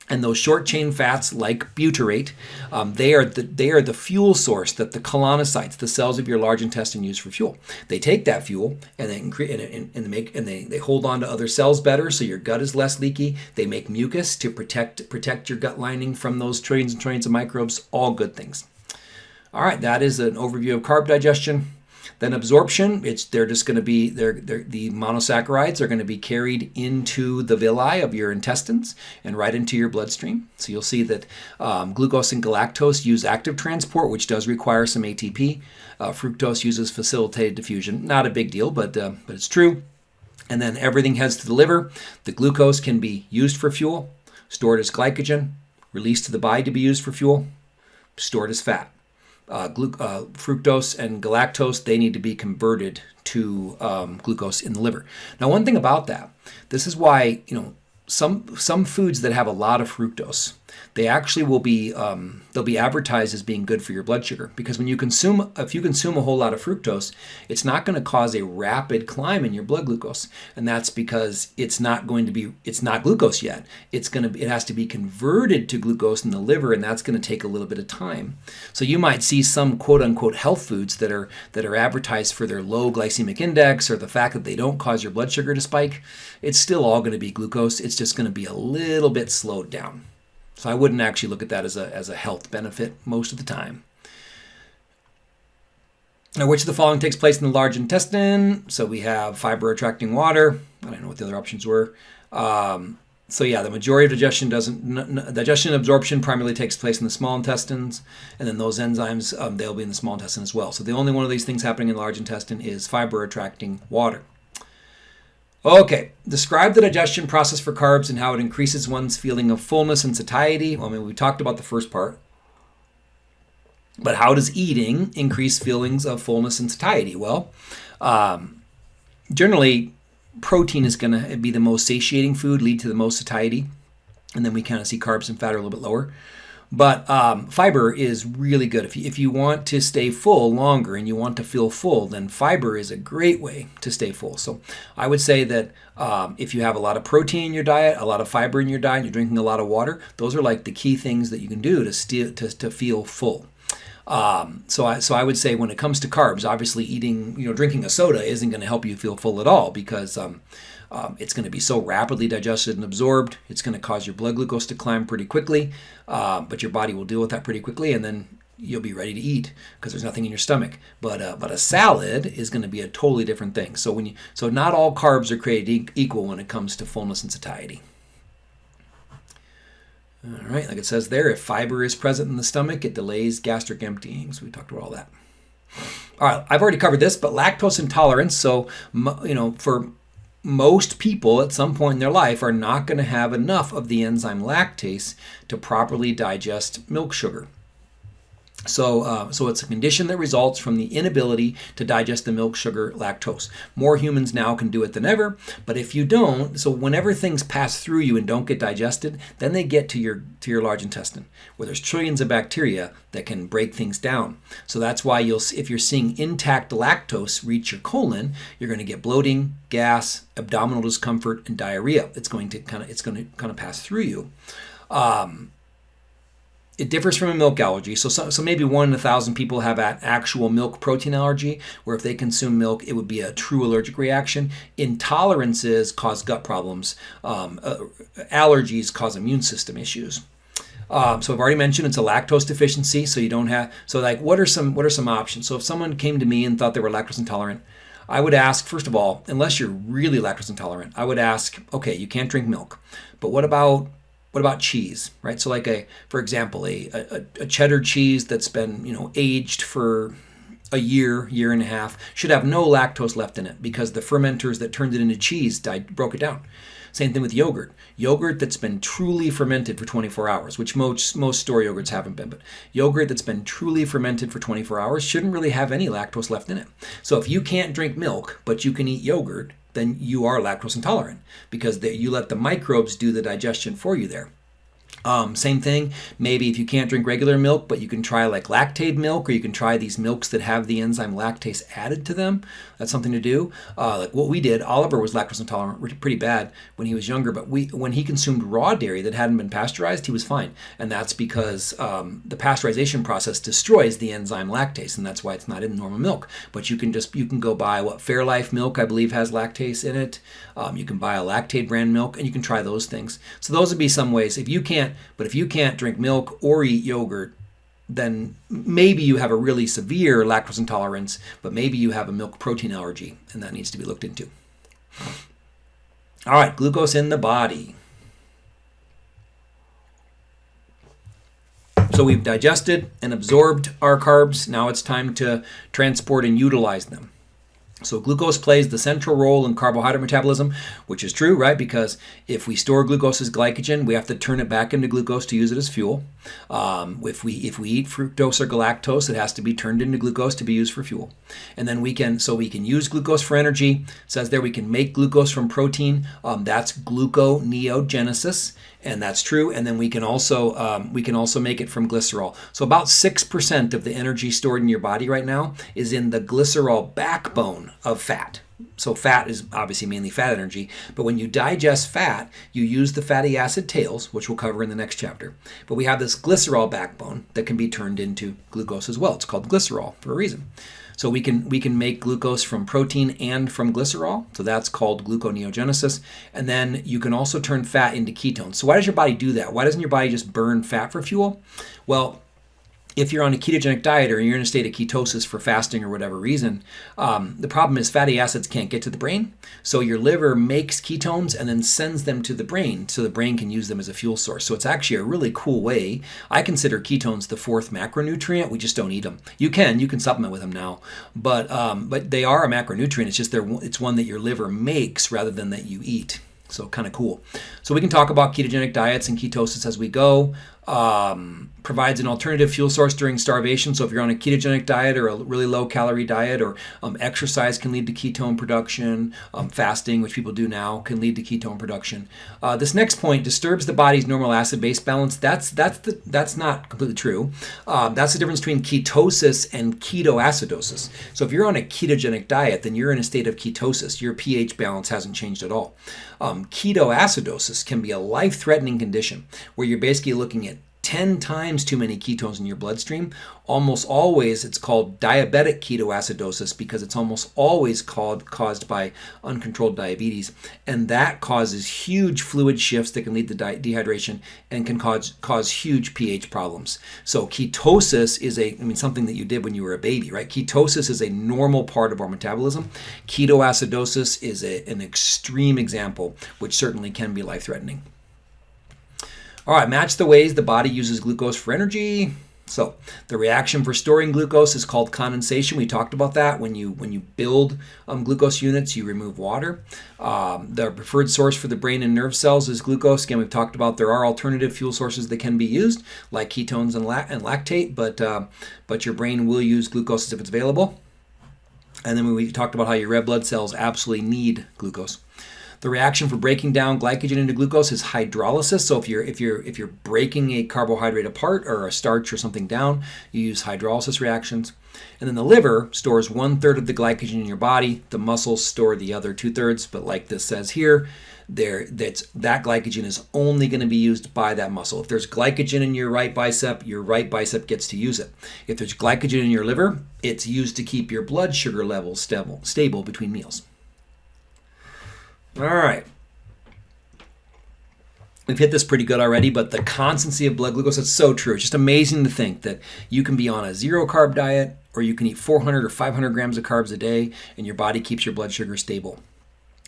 And those short chain fats, like butyrate, um, they are the they are the fuel source that the colonocytes, the cells of your large intestine, use for fuel. They take that fuel and they and, and, and make and they, they hold on to other cells better, so your gut is less leaky. They make mucus to protect protect your gut lining from those trillions and trillions of microbes. All good things. All right, that is an overview of carb digestion. Then absorption, it's they're just going to be they're, they're, the monosaccharides are going to be carried into the villi of your intestines and right into your bloodstream. So you'll see that um, glucose and galactose use active transport, which does require some ATP. Uh, fructose uses facilitated diffusion. Not a big deal, but uh, but it's true. And then everything heads to the liver. The glucose can be used for fuel, stored as glycogen, released to the body to be used for fuel, stored as fat uh, uh, fructose and galactose, they need to be converted to um, glucose in the liver. Now, one thing about that, this is why you know some some foods that have a lot of fructose they actually will be um, they'll be advertised as being good for your blood sugar. Because when you consume if you consume a whole lot of fructose it's not going to cause a rapid climb in your blood glucose. And that's because it's not going to be it's not glucose yet. It's going to it has to be converted to glucose in the liver and that's going to take a little bit of time. So you might see some quote unquote health foods that are that are advertised for their low glycemic index or the fact that they don't cause your blood sugar to spike. It's still all going to be glucose. It's just going to be a little bit slowed down so I wouldn't actually look at that as a, as a health benefit most of the time. Now, which of the following takes place in the large intestine? So we have fiber attracting water. I don't know what the other options were. Um, so yeah, the majority of digestion doesn't digestion absorption primarily takes place in the small intestines, and then those enzymes um, they'll be in the small intestine as well. So the only one of these things happening in the large intestine is fiber attracting water. Okay, describe the digestion process for carbs and how it increases one's feeling of fullness and satiety. Well, I mean, we talked about the first part. But how does eating increase feelings of fullness and satiety? Well, um, generally, protein is going to be the most satiating food, lead to the most satiety. And then we kind of see carbs and fat are a little bit lower. But um, fiber is really good. If you, if you want to stay full longer and you want to feel full, then fiber is a great way to stay full. So I would say that um, if you have a lot of protein in your diet, a lot of fiber in your diet, you're drinking a lot of water, those are like the key things that you can do to, st- to, to feel full. Um, so I so I would say when it comes to carbs, obviously eating you know drinking a soda isn't going to help you feel full at all because um, um, it's going to be so rapidly digested and absorbed. It's going to cause your blood glucose to climb pretty quickly, uh, but your body will deal with that pretty quickly, and then you'll be ready to eat because there's nothing in your stomach. But uh, but a salad is going to be a totally different thing. So when you so not all carbs are created equal when it comes to fullness and satiety. All right, like it says there, if fiber is present in the stomach, it delays gastric emptying. So we talked about all that. All right, I've already covered this, but lactose intolerance. So you know, for most people at some point in their life are not going to have enough of the enzyme lactase to properly digest milk sugar. So, uh, so it's a condition that results from the inability to digest the milk sugar lactose. More humans now can do it than ever, but if you don't, so whenever things pass through you and don't get digested, then they get to your to your large intestine, where there's trillions of bacteria that can break things down. So that's why you'll if you're seeing intact lactose reach your colon, you're going to get bloating, gas, abdominal discomfort, and diarrhea. It's going to kind of it's going to kind of pass through you. Um, it differs from a milk allergy. So, so, so, maybe one in a thousand people have an actual milk protein allergy, where if they consume milk, it would be a true allergic reaction. Intolerances cause gut problems. Um, uh, allergies cause immune system issues. Um, so I've already mentioned it's a lactose deficiency. So you don't have. So like, what are some what are some options? So if someone came to me and thought they were lactose intolerant, I would ask first of all, unless you're really lactose intolerant, I would ask, okay, you can't drink milk, but what about what about cheese, right? So like a, for example, a, a, a cheddar cheese that's been, you know, aged for a year, year and a half, should have no lactose left in it because the fermenters that turned it into cheese died, broke it down. Same thing with yogurt. Yogurt that's been truly fermented for 24 hours, which most most store yogurts haven't been, but yogurt that's been truly fermented for 24 hours shouldn't really have any lactose left in it. So if you can't drink milk, but you can eat yogurt, then you are lactose intolerant because they, you let the microbes do the digestion for you there. Um, same thing, maybe if you can't drink regular milk, but you can try like Lactaid milk, or you can try these milks that have the enzyme lactase added to them. That's something to do. Uh, like what we did, Oliver was lactose intolerant pretty bad when he was younger, but we when he consumed raw dairy that hadn't been pasteurized, he was fine. And that's because um, the pasteurization process destroys the enzyme lactase, and that's why it's not in normal milk. But you can just you can go buy what Fairlife milk, I believe, has lactase in it. Um, you can buy a Lactaid brand milk, and you can try those things. So those would be some ways. If you can't but if you can't drink milk or eat yogurt, then maybe you have a really severe lactose intolerance, but maybe you have a milk protein allergy, and that needs to be looked into. All right, glucose in the body. So we've digested and absorbed our carbs. Now it's time to transport and utilize them. So glucose plays the central role in carbohydrate metabolism, which is true, right? Because if we store glucose as glycogen, we have to turn it back into glucose to use it as fuel. Um, if we if we eat fructose or galactose, it has to be turned into glucose to be used for fuel. And then we can so we can use glucose for energy. It says there we can make glucose from protein. Um, that's gluconeogenesis and that's true. And then we can also um, we can also make it from glycerol. So about six percent of the energy stored in your body right now is in the glycerol backbone of fat. So fat is obviously mainly fat energy, but when you digest fat, you use the fatty acid tails, which we'll cover in the next chapter. But we have this glycerol backbone that can be turned into glucose as well. It's called glycerol for a reason. So we can we can make glucose from protein and from glycerol. So that's called gluconeogenesis. And then you can also turn fat into ketones. So why does your body do that? Why doesn't your body just burn fat for fuel? Well, if you're on a ketogenic diet or you're in a state of ketosis for fasting or whatever reason, um, the problem is fatty acids can't get to the brain. So your liver makes ketones and then sends them to the brain so the brain can use them as a fuel source. So it's actually a really cool way. I consider ketones the fourth macronutrient. We just don't eat them. You can, you can supplement with them now, but um, but they are a macronutrient. It's just they're, it's one that your liver makes rather than that you eat. So kind of cool. So we can talk about ketogenic diets and ketosis as we go um, provides an alternative fuel source during starvation. So if you're on a ketogenic diet or a really low calorie diet, or um, exercise can lead to ketone production, um, fasting, which people do now, can lead to ketone production. Uh, this next point disturbs the body's normal acid-base balance. That's that's the, that's not completely true. Uh, that's the difference between ketosis and ketoacidosis. So if you're on a ketogenic diet, then you're in a state of ketosis. Your pH balance hasn't changed at all. Um, ketoacidosis can be a life-threatening condition where you're basically looking at 10 times too many ketones in your bloodstream, almost always it's called diabetic ketoacidosis because it's almost always called caused by uncontrolled diabetes. And that causes huge fluid shifts that can lead to dehydration and can cause cause huge pH problems. So ketosis is a I mean something that you did when you were a baby, right? Ketosis is a normal part of our metabolism. Ketoacidosis is a, an extreme example which certainly can be life-threatening. All right, match the ways the body uses glucose for energy. So the reaction for storing glucose is called condensation. We talked about that. When you when you build um, glucose units, you remove water. Um, the preferred source for the brain and nerve cells is glucose. Again, we've talked about there are alternative fuel sources that can be used, like ketones and, la and lactate, but uh, but your brain will use glucose if it's available. And then we talked about how your red blood cells absolutely need glucose. The reaction for breaking down glycogen into glucose is hydrolysis. So if you're if you're if you're breaking a carbohydrate apart or a starch or something down, you use hydrolysis reactions. And then the liver stores one third of the glycogen in your body. The muscles store the other two thirds. But like this says here, there that's that glycogen is only going to be used by that muscle. If there's glycogen in your right bicep, your right bicep gets to use it. If there's glycogen in your liver, it's used to keep your blood sugar levels stable, stable between meals. All right. We've hit this pretty good already, but the constancy of blood glucose, it's so true. It's just amazing to think that you can be on a zero carb diet or you can eat 400 or 500 grams of carbs a day and your body keeps your blood sugar stable.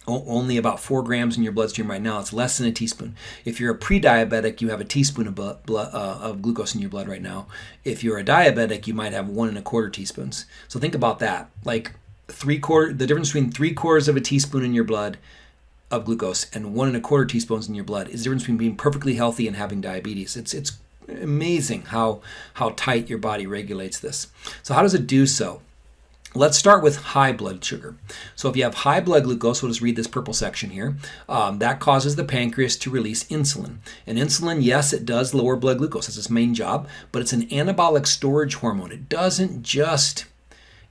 only about four grams in your bloodstream right now. It's less than a teaspoon. If you're a pre-diabetic, you have a teaspoon of, blood, uh, of glucose in your blood right now. If you're a diabetic, you might have one and a quarter teaspoons. So think about that. Like three quarter, the difference between three quarters of a teaspoon in your blood of glucose and one and a quarter teaspoons in your blood is the difference between being perfectly healthy and having diabetes. It's it's amazing how how tight your body regulates this. So how does it do so? Let's start with high blood sugar. So if you have high blood glucose, we'll just read this purple section here. Um, that causes the pancreas to release insulin. And insulin, yes, it does lower blood glucose. That's its main job, but it's an anabolic storage hormone. It doesn't just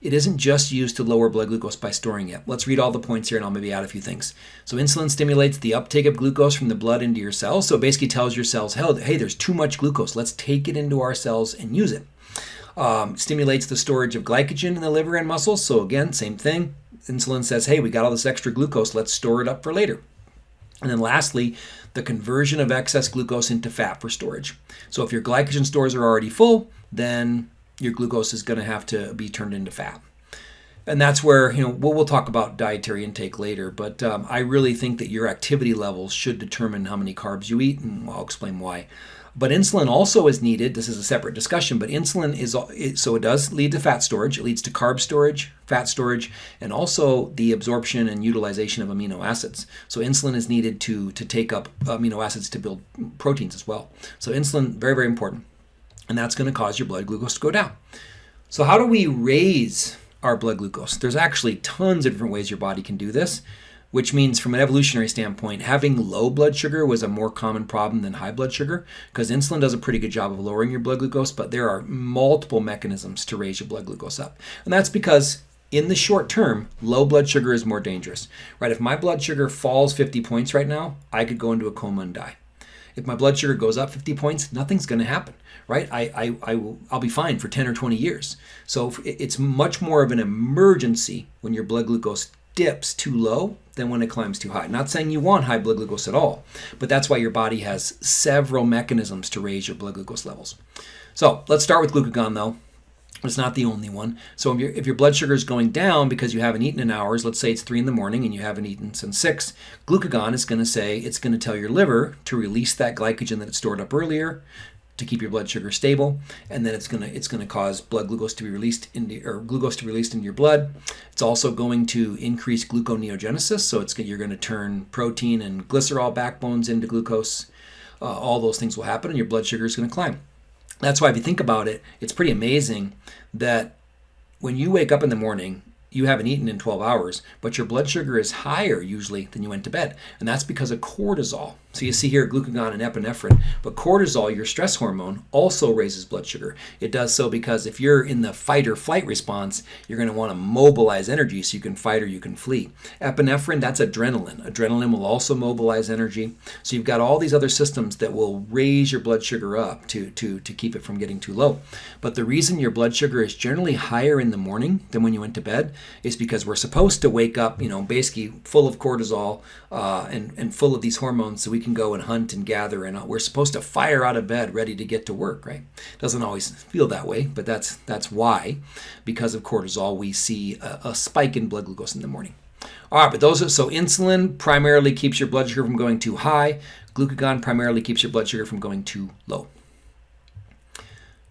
it isn't just used to lower blood glucose by storing it. Let's read all the points here and I'll maybe add a few things. So insulin stimulates the uptake of glucose from the blood into your cells. So it basically tells your cells, hey, there's too much glucose. Let's take it into our cells and use it. Um, stimulates the storage of glycogen in the liver and muscles. So again, same thing. Insulin says, hey, we got all this extra glucose. Let's store it up for later. And then lastly, the conversion of excess glucose into fat for storage. So if your glycogen stores are already full, then your glucose is going to have to be turned into fat. And that's where, you know, we'll, we'll talk about dietary intake later, but um, I really think that your activity levels should determine how many carbs you eat, and I'll explain why. But insulin also is needed. This is a separate discussion, but insulin is so it does lead to fat storage. It leads to carb storage, fat storage, and also the absorption and utilization of amino acids. So insulin is needed to to take up amino acids to build proteins as well. So insulin very very important and that's going to cause your blood glucose to go down. So how do we raise our blood glucose? There's actually tons of different ways your body can do this, which means from an evolutionary standpoint, having low blood sugar was a more common problem than high blood sugar because insulin does a pretty good job of lowering your blood glucose, but there are multiple mechanisms to raise your blood glucose up. And that's because in the short term, low blood sugar is more dangerous, right? If my blood sugar falls 50 points right now, I could go into a coma and die. If my blood sugar goes up 50 points, nothing's going to happen, right? I, I, I will, I'll be fine for 10 or 20 years. So it's much more of an emergency when your blood glucose dips too low than when it climbs too high. Not saying you want high blood glucose at all, but that's why your body has several mechanisms to raise your blood glucose levels. So let's start with glucagon though. It's not the only one. So if your, if your blood sugar is going down because you haven't eaten in hours, let's say it's 3 in the morning and you haven't eaten since 6, glucagon is going to say, it's going to tell your liver to release that glycogen that it stored up earlier to keep your blood sugar stable, and then it's going to it's going to cause blood glucose to be released into or glucose to be released into your blood. It's also going to increase gluconeogenesis, so it's you're going to turn protein and glycerol backbones into glucose. Uh, all those things will happen, and your blood sugar is going to climb. That's why if you think about it, it's pretty amazing that when you wake up in the morning you haven't eaten in 12 hours, but your blood sugar is higher usually than you went to bed. And that's because of cortisol. So you see here glucagon and epinephrine. But cortisol, your stress hormone, also raises blood sugar. It does so because if you're in the fight or flight response, you're going to want to mobilize energy so you can fight or you can flee. Epinephrine, that's adrenaline. Adrenaline will also mobilize energy. So you've got all these other systems that will raise your blood sugar up to, to, to keep it from getting too low. But the reason your blood sugar is generally higher in the morning than when you went to bed is because we're supposed to wake up, you know, basically full of cortisol uh, and, and full of these hormones so we can go and hunt and gather. And uh, we're supposed to fire out of bed ready to get to work, right? Doesn't always feel that way, but that's, that's why, because of cortisol, we see a, a spike in blood glucose in the morning. All right, but those are, so insulin primarily keeps your blood sugar from going too high. Glucagon primarily keeps your blood sugar from going too low.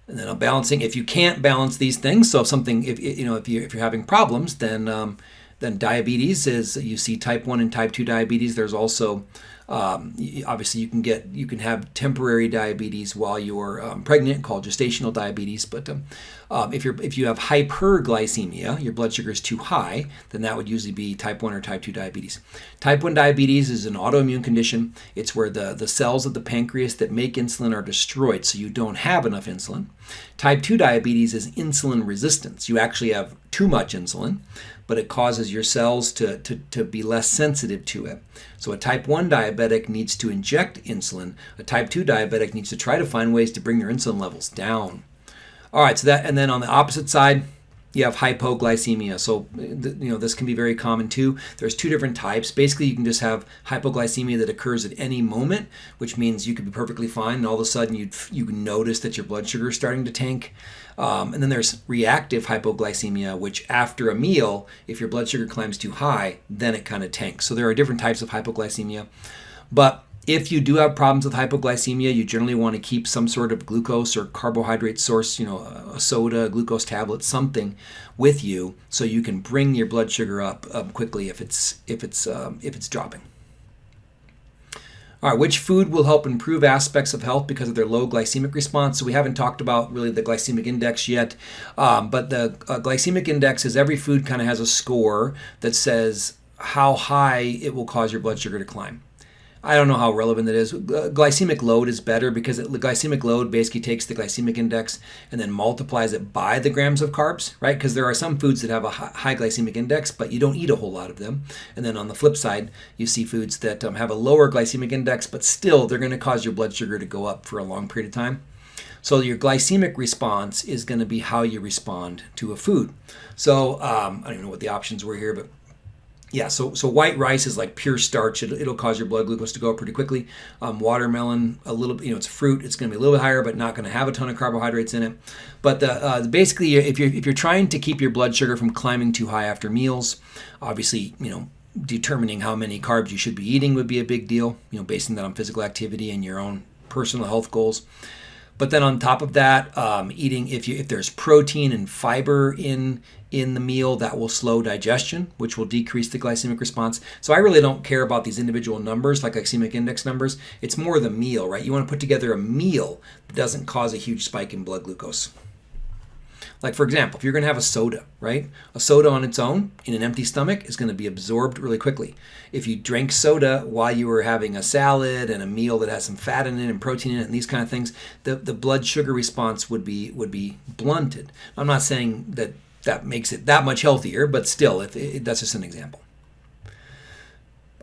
And then I'm balancing. If you can't balance these things, so if something, if you know, if you if you're having problems, then um, then diabetes is you see type one and type two diabetes. There's also um, obviously you can get you can have temporary diabetes while you're um, pregnant called gestational diabetes but um, um, if you're if you have hyperglycemia your blood sugar is too high then that would usually be type 1 or type 2 diabetes. Type 1 diabetes is an autoimmune condition. It's where the the cells of the pancreas that make insulin are destroyed so you don't have enough insulin. Type 2 diabetes is insulin resistance. You actually have too much insulin but it causes your cells to, to, to be less sensitive to it. So a type 1 diabetic needs to inject insulin. A type 2 diabetic needs to try to find ways to bring their insulin levels down. All right, so that, and then on the opposite side, you have hypoglycemia. So, you know, this can be very common too. There's two different types. Basically, you can just have hypoglycemia that occurs at any moment, which means you could be perfectly fine, and all of a sudden you you notice that your blood sugar is starting to tank. Um, and then there's reactive hypoglycemia, which after a meal, if your blood sugar climbs too high, then it kind of tanks. So there are different types of hypoglycemia, but if you do have problems with hypoglycemia, you generally want to keep some sort of glucose or carbohydrate source, you know, a soda, a glucose tablet, something with you, so you can bring your blood sugar up um, quickly if it's if it's um, if it's dropping. All right, which food will help improve aspects of health because of their low glycemic response? So we haven't talked about really the glycemic index yet, um, but the uh, glycemic index is every food kind of has a score that says how high it will cause your blood sugar to climb. I don't know how relevant it is. Glycemic load is better because it, the glycemic load basically takes the glycemic index and then multiplies it by the grams of carbs, right? Because there are some foods that have a high glycemic index, but you don't eat a whole lot of them. And then on the flip side, you see foods that um, have a lower glycemic index, but still they're going to cause your blood sugar to go up for a long period of time. So your glycemic response is going to be how you respond to a food. So um, I don't even know what the options were here, but yeah, so so white rice is like pure starch. It, will cause your blood glucose to go up pretty quickly. Um, watermelon, a little, you know, it's fruit. It's going to be a little bit higher, but not going to have a ton of carbohydrates in it. But the, uh, basically, if you're if you're trying to keep your blood sugar from climbing too high after meals, obviously, you know, determining how many carbs you should be eating would be a big deal. You know, basing that on physical activity and your own personal health goals. But then on top of that, um, eating if you if there's protein and fiber in in the meal, that will slow digestion, which will decrease the glycemic response. So I really don't care about these individual numbers, like glycemic index numbers. It's more the meal, right? You want to put together a meal that doesn't cause a huge spike in blood glucose. Like, for example, if you're going to have a soda, right? A soda on its own in an empty stomach is going to be absorbed really quickly. If you drank soda while you were having a salad and a meal that has some fat in it and protein in it and these kind of things, the, the blood sugar response would be would be blunted. I'm not saying that that makes it that much healthier, but still, it, that's just an example.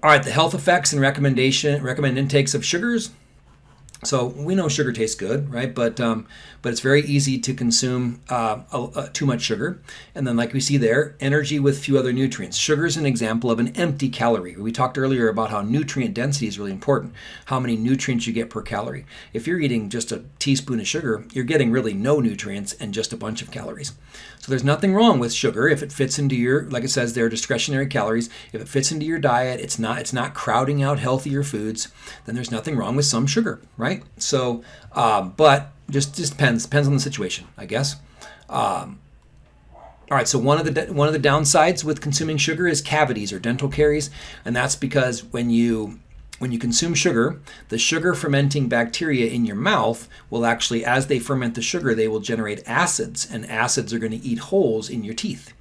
All right, the health effects and recommendation recommended intakes of sugars. So we know sugar tastes good, right? But um, but it's very easy to consume uh, too much sugar. And then, like we see there, energy with few other nutrients. Sugar is an example of an empty calorie. We talked earlier about how nutrient density is really important, how many nutrients you get per calorie. If you're eating just a teaspoon of sugar, you're getting really no nutrients and just a bunch of calories. So there's nothing wrong with sugar if it fits into your, like it says, they're discretionary calories. If it fits into your diet, it's not it's not crowding out healthier foods. Then there's nothing wrong with some sugar, right? So, um, but just just depends depends on the situation, I guess. Um, all right, so one of the one of the downsides with consuming sugar is cavities or dental caries, and that's because when you when you consume sugar, the sugar fermenting bacteria in your mouth will actually, as they ferment the sugar, they will generate acids, and acids are going to eat holes in your teeth.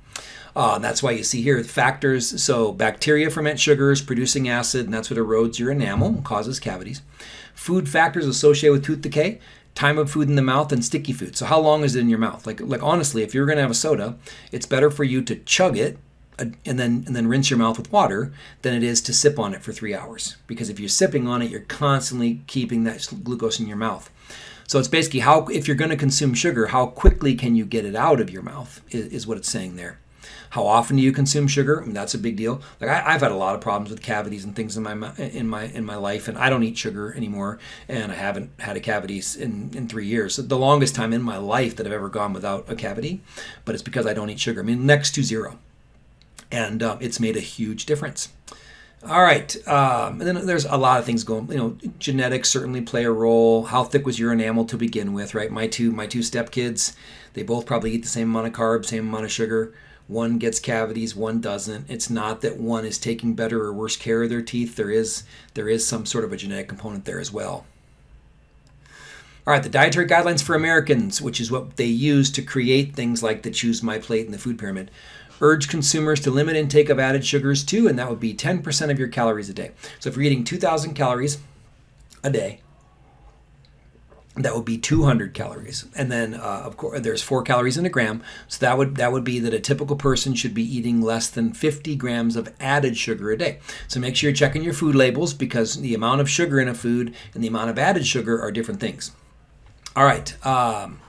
Uh, that's why you see here factors. So bacteria ferment sugars, producing acid, and that's what erodes your enamel causes cavities. Food factors associated with tooth decay, time of food in the mouth, and sticky food. So how long is it in your mouth? Like, like honestly, if you're going to have a soda, it's better for you to chug it uh, and then and then rinse your mouth with water than it is to sip on it for three hours. Because if you're sipping on it, you're constantly keeping that glucose in your mouth. So it's basically how if you're going to consume sugar, how quickly can you get it out of your mouth is, is what it's saying there. How often do you consume sugar? I mean, that's a big deal. Like I, have had a lot of problems with cavities and things in my in my in my life, and I don't eat sugar anymore, and I haven't had a cavity in in three years. The longest time in my life that I've ever gone without a cavity, but it's because I don't eat sugar. I mean, next to zero and um, it's made a huge difference. All right, um, and then there's a lot of things going. You know, genetics certainly play a role. How thick was your enamel to begin with, right? My two my two step kids, they both probably eat the same amount of carbs, same amount of sugar. One gets cavities, one doesn't. It's not that one is taking better or worse care of their teeth. There is there is some sort of a genetic component there as well. All right, the dietary guidelines for Americans, which is what they use to create things like the Choose My Plate and the food pyramid, urge consumers to limit intake of added sugars too, and that would be 10% of your calories a day. So if you're eating 2,000 calories a day, that would be 200 calories. And then uh, of course there's four calories in a gram. So that would that would be that a typical person should be eating less than 50 grams of added sugar a day. So make sure you're checking your food labels because the amount of sugar in a food and the amount of added sugar are different things. All right um,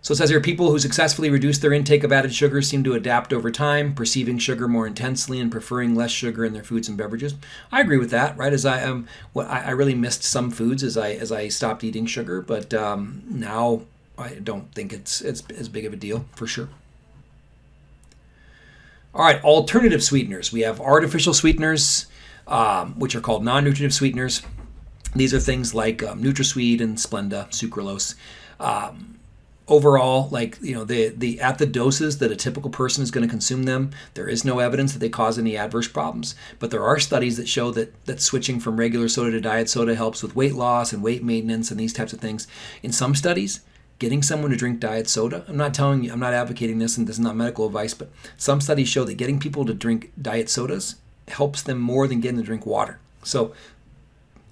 so it says here people who successfully reduce their intake of added sugar seem to adapt over time, perceiving sugar more intensely and preferring less sugar in their foods and beverages. I agree with that. Right as I um, what I, I really missed some foods as I as I stopped eating sugar, but um, now I don't think it's it's as big of a deal for sure. All right, alternative sweeteners. We have artificial sweeteners, um, which are called non-nutritive sweeteners. These are things like um, NutraSweet and Splenda, sucralose. Um, overall like you know the the at the doses that a typical person is going to consume them there is no evidence that they cause any adverse problems. But there are studies that show that that switching from regular soda to diet soda helps with weight loss and weight maintenance and these types of things. In some studies getting someone to drink diet soda i'm not telling you i'm not advocating this and this is not medical advice but some studies show that getting people to drink diet sodas helps them more than getting to drink water. So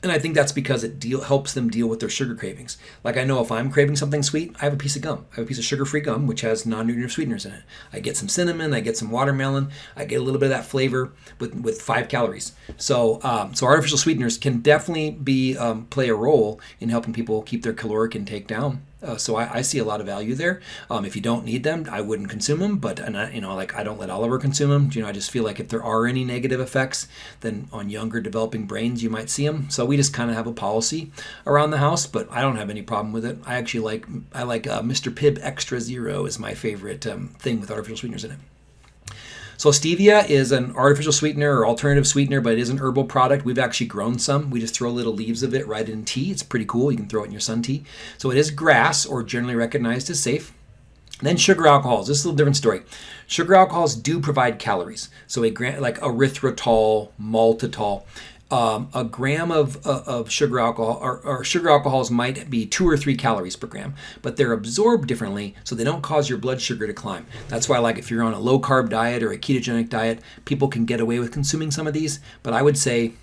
and I think that's because it deal, helps them deal with their sugar cravings. Like I know if I'm craving something sweet, I have a piece of gum. I have a piece of sugar-free gum which has non-nutritive sweeteners in it. I get some cinnamon, I get some watermelon, I get a little bit of that flavor with with five calories. So um, so artificial sweeteners can definitely be um, play a role in helping people keep their caloric intake down. Uh, so I, I, see a lot of value there. Um, if you don't need them, I wouldn't consume them. But and I, you know, like I don't let Oliver consume them. You know, I just feel like if there are any negative effects, then on younger developing brains, you might see them. So we just kind of have a policy around the house. But I don't have any problem with it. I actually like I like uh, Mr. Pibb Extra Zero is my favorite um, thing with artificial sweeteners in it. So stevia is an artificial sweetener or alternative sweetener, but it is an herbal product. We've actually grown some. We just throw little leaves of it right in tea. It's pretty cool. You can throw it in your sun tea. So it is GRAS or generally recognized as safe. Then sugar alcohols. This is a little different story. Sugar alcohols do provide calories. So a like erythritol, maltitol, um, a gram of, of sugar alcohol or, or, sugar alcohols might be two or three calories per gram, but they're absorbed differently, so they don't cause your blood sugar to climb. That's why, like if you're on a low carb diet or a ketogenic diet, people can get away with consuming some of these. But I would say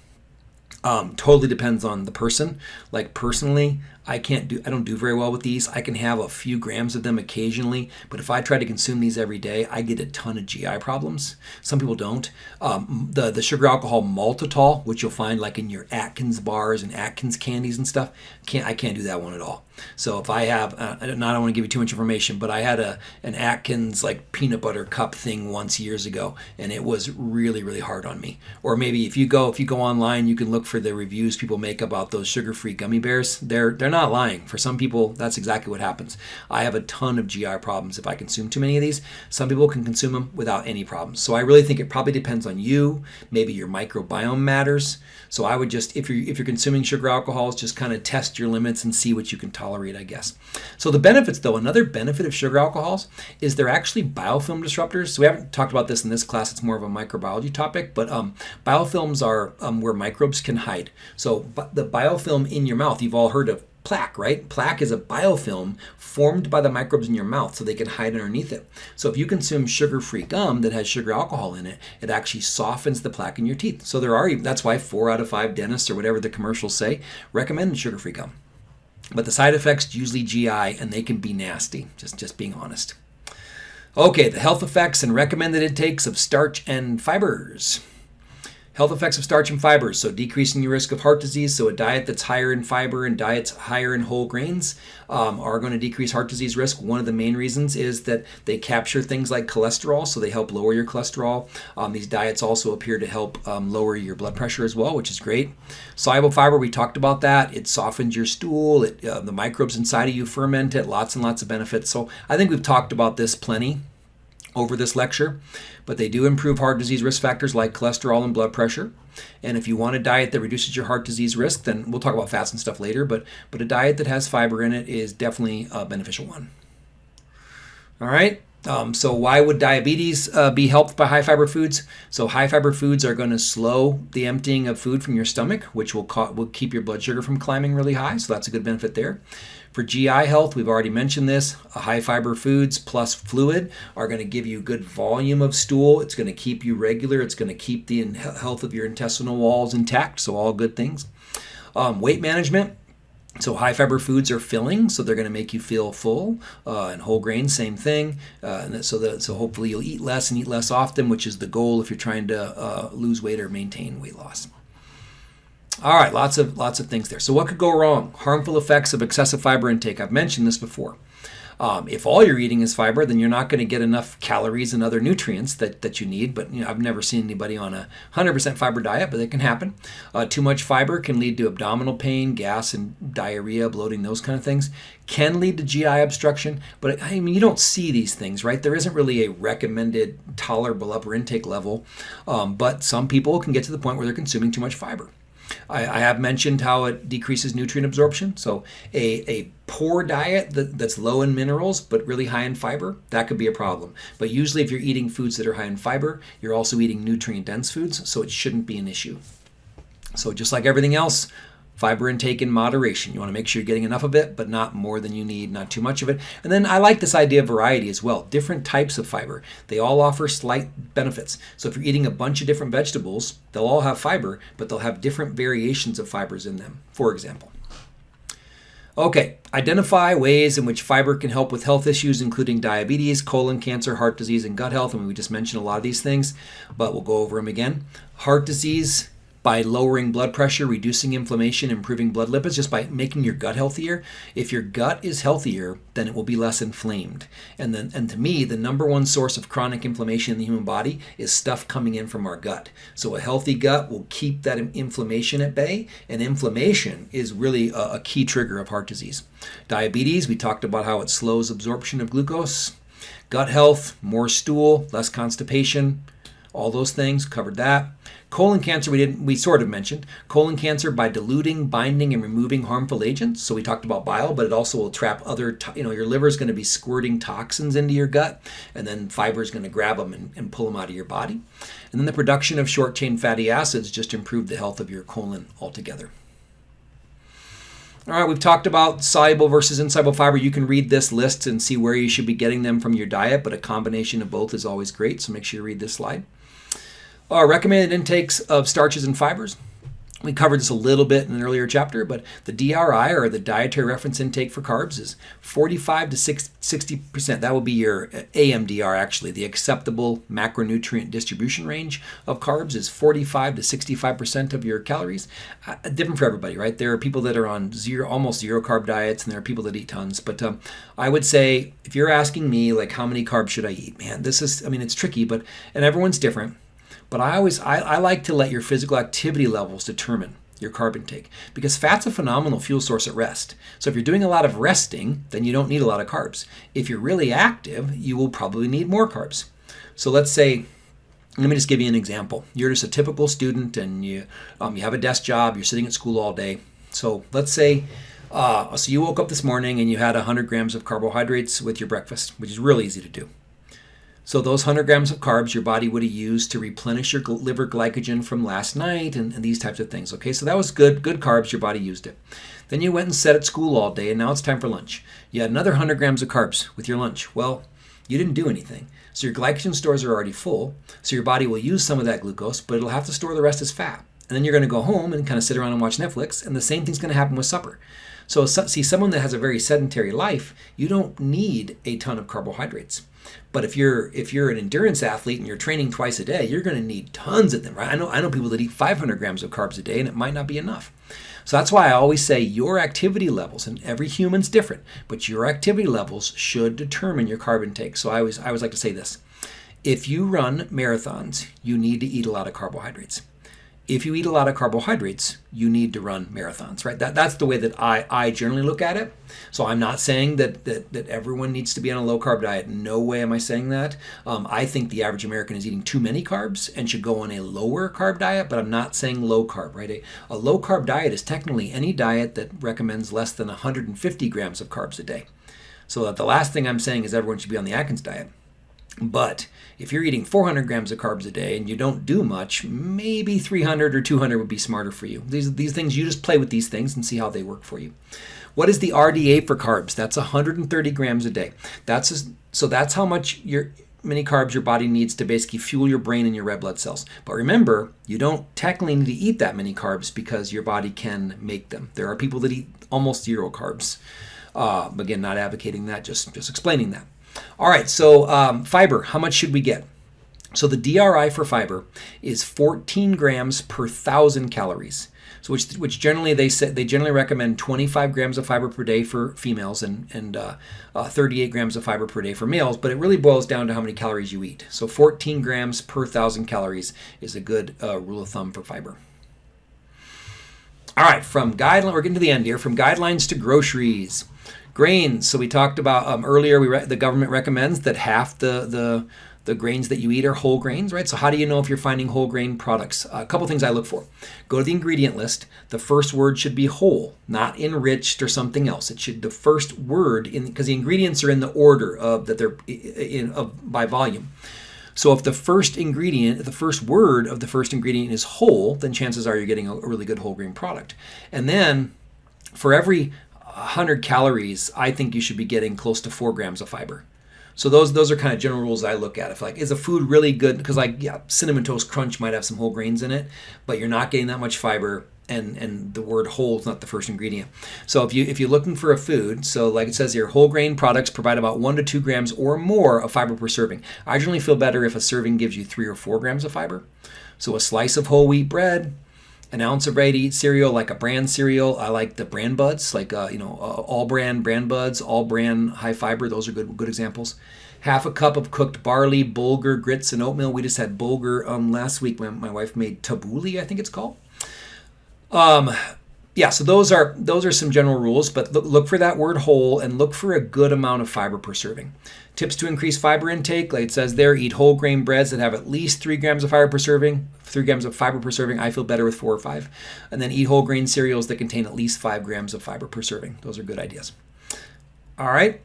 um, totally depends on the person. Like personally, I can't do I don't do very well with these. I can have a few grams of them occasionally, but if I try to consume these every day, I get a ton of GI problems. Some people don't. Um, the the sugar alcohol maltitol, which you'll find like in your Atkins bars and Atkins candies and stuff, can't I can't do that one at all. So if I have, uh, I don't want to give you too much information, but I had a an Atkins like peanut butter cup thing once years ago, and it was really really hard on me. Or maybe if you go if you go online, you can look for the reviews people make about those sugar free gummy bears. They're they're not lying. For some people, that's exactly what happens. I have a ton of GI problems if I consume too many of these. Some people can consume them without any problems. So I really think it probably depends on you. Maybe your microbiome matters. So I would just, if you're if you're consuming sugar alcohols, just kind of test your limits and see what you can tolerate, I guess. So the benefits, though, another benefit of sugar alcohols is they're actually biofilm disruptors. So we haven't talked about this in this class. It's more of a microbiology topic, but um, biofilms are um, where microbes can hide. So the biofilm in your mouth, you've all heard of plaque, right? Plaque is a biofilm formed by the microbes in your mouth so they can hide underneath it. So if you consume sugar-free gum that has sugar alcohol in it, it actually softens the plaque in your teeth. So there are that's why 4 out of 5 dentists or whatever the commercials say recommend sugar-free gum. But the side effects usually GI and they can be nasty, just just being honest. Okay, the health effects and recommended intakes of starch and fibers. Health effects of starch and fibers, so decreasing your risk of heart disease. So a diet that's higher in fiber and diets higher in whole grains um, are going to decrease heart disease risk. One of the main reasons is that they capture things like cholesterol, so they help lower your cholesterol. Um, these diets also appear to help um, lower your blood pressure as well, which is great. Soluble fiber, we talked about that. It softens your stool. It, uh, the microbes inside of you ferment it. Lots and lots of benefits. So I think we've talked about this plenty over this lecture, but they do improve heart disease risk factors like cholesterol and blood pressure. And if you want a diet that reduces your heart disease risk, then we'll talk about fats and stuff later, but, but a diet that has fiber in it is definitely a beneficial one. All right. Um, so why would diabetes uh, be helped by high fiber foods? So high fiber foods are going to slow the emptying of food from your stomach, which will, will keep your blood sugar from climbing really high. So that's a good benefit there. For GI health, we've already mentioned this. High fiber foods plus fluid are going to give you good volume of stool. It's going to keep you regular. It's going to keep the health of your intestinal walls intact. So all good things. Um, weight management, so high fiber foods are filling, so they're going to make you feel full. Uh, and whole grains, same thing. Uh, so that so hopefully you'll eat less and eat less often, which is the goal if you're trying to uh, lose weight or maintain weight loss. All right, lots of lots of things there. So what could go wrong? Harmful effects of excessive fiber intake. I've mentioned this before. Um, if all you're eating is fiber, then you're not going to get enough calories and other nutrients that, that you need. But you know, I've never seen anybody on a 100% fiber diet, but it can happen. Uh, too much fiber can lead to abdominal pain, gas and diarrhea, bloating, those kind of things. Can lead to GI obstruction, but I mean, you don't see these things, right? There isn't really a recommended tolerable upper intake level, um, but some people can get to the point where they're consuming too much fiber. I, I, have mentioned how it decreases nutrient absorption. So a, a poor diet that, that's low in minerals but really high in fiber, that could be a problem. But usually if you're eating foods that are high in fiber, you're also eating nutrient dense foods, so it shouldn't be an issue. So just like everything else, Fiber intake in moderation. You want to make sure you're getting enough of it, but not more than you need, not too much of it. And then I like this idea of variety as well. Different types of fiber. They all offer slight benefits. So if you're eating a bunch of different vegetables, they'll all have fiber, but they'll have different variations of fibers in them, for example. Okay, identify ways in which fiber can help with health issues, including diabetes, colon cancer, heart disease, and gut health. I mean, we just mentioned a lot of these things, but we'll go over them again. Heart disease by lowering blood pressure, reducing inflammation, improving blood lipids, just by making your gut healthier. If your gut is healthier, then it will be less inflamed. And then, and to me, the number one source of chronic inflammation in the human body is stuff coming in from our gut. So a healthy gut will keep that inflammation at bay, and inflammation is really a, a key trigger of heart disease. Diabetes, we talked about how it slows absorption of glucose. Gut health, more stool, less constipation, all those things covered that colon cancer we didn't we sort of mentioned colon cancer by diluting binding and removing harmful agents so we talked about bile but it also will trap other you know your liver is going to be squirting toxins into your gut and then fiber is going to grab them and, and pull them out of your body and then the production of short chain fatty acids just improve the health of your colon altogether all right, we've talked about soluble versus insoluble fiber. You can read this list and see where you should be getting them from your diet, but a combination of both is always great, so make sure you read this slide. Our recommended intakes of starches and fibers. We covered this a little bit in an earlier chapter, but the DRI or the dietary reference intake for carbs is 45 to 60%. That will be your AMDR actually. The acceptable macronutrient distribution range of carbs is 45 to 65% of your calories. Uh, different for everybody, right? There are people that are on zero, almost zero carb diets, and there are people that eat tons. But um, I would say if you're asking me, like, how many carbs should I eat? Man, this is, I mean, it's tricky, but, and everyone's different. But I always I, I like to let your physical activity levels determine your carb intake because fat's a phenomenal fuel source at rest. So if you're doing a lot of resting, then you don't need a lot of carbs. If you're really active, you will probably need more carbs. So let's say let me just give you an example. You're just a typical student and you um, you have a desk job, you're sitting at school all day. So let's say uh, so you woke up this morning and you had 100 grams of carbohydrates with your breakfast, which is really easy to do. So those 100 grams of carbs your body would have used to replenish your liver glycogen from last night and, and, these types of things. Okay, so that was good, good carbs, your body used it. Then you went and sat at school all day and now it's time for lunch. You had another 100 grams of carbs with your lunch. Well, you didn't do anything. So your glycogen stores are already full. So your body will use some of that glucose, but it'll have to store the rest as fat. And then you're going to go home and kind of sit around and watch Netflix, and the same thing's going to happen with supper. So see, someone that has a very sedentary life, you don't need a ton of carbohydrates. But if you're if you're an endurance athlete and you're training twice a day, you're going to need tons of them, right? I know I know people that eat 500 grams of carbs a day, and it might not be enough. So that's why I always say your activity levels, and every human's different, but your activity levels should determine your carb intake. So I always I always like to say this: if you run marathons, you need to eat a lot of carbohydrates. If you eat a lot of carbohydrates, you need to run marathons, right? That, that's the way that I, I generally look at it. So I'm not saying that, that, that everyone needs to be on a low carb diet. No way am I saying that. Um, I think the average American is eating too many carbs and should go on a lower carb diet, but I'm not saying low carb, right? A, a low carb diet is technically any diet that recommends less than 150 grams of carbs a day. So that the last thing I'm saying is everyone should be on the Atkins diet. But if you're eating 400 grams of carbs a day and you don't do much, maybe 300 or 200 would be smarter for you. These, these things, you just play with these things and see how they work for you. What is the RDA for carbs? That's 130 grams a day. That's a, so that's how much your many carbs your body needs to basically fuel your brain and your red blood cells. But remember, you don't technically need to eat that many carbs because your body can make them. There are people that eat almost zero carbs. Uh, again, not advocating that, just just explaining that. All right, so um, fiber, how much should we get? So the DRI for fiber is 14 grams per thousand calories. So which, which generally they say they generally recommend 25 grams of fiber per day for females and and uh, uh, 38 grams of fiber per day for males. But it really boils down to how many calories you eat. So 14 grams per thousand calories is a good uh, rule of thumb for fiber. All right, from guideline, we're getting to the end here. From guidelines to groceries. Grains. So we talked about um, earlier. We the government recommends that half the the the grains that you eat are whole grains, right? So how do you know if you're finding whole grain products? Uh, a couple things I look for. Go to the ingredient list. The first word should be whole, not enriched or something else. It should the first word in because the ingredients are in the order of that they're in of by volume. So if the first ingredient, the first word of the first ingredient is whole, then chances are you're getting a really good whole grain product. And then for every 100 calories, I think you should be getting close to four grams of fiber. So those those are kind of general rules I look at. If like is a food really good because like yeah, cinnamon toast crunch might have some whole grains in it, but you're not getting that much fiber and and the word whole is not the first ingredient. So if you if you're looking for a food, so like it says here, whole grain products provide about one to two grams or more of fiber per serving. I generally feel better if a serving gives you three or four grams of fiber. So a slice of whole wheat bread, an ounce of ready cereal, like a brand cereal. I like the bran buds, like uh, you know, uh, All-Bran bran buds, All-Bran high fiber. Those are good good examples. Half a cup of cooked barley, bulgur, grits, and oatmeal. We just had bulgur um, last week when my wife made tabbouleh, I think it's called. Um, yeah, so those are those are some general rules, but look, look for that word whole and look for a good amount of fiber per serving. Tips to increase fiber intake, like it says there, eat whole grain breads that have at least three grams of fiber per serving. Three grams of fiber per serving. I feel better with four or five. And then eat whole grain cereals that contain at least five grams of fiber per serving. Those are good ideas. All right.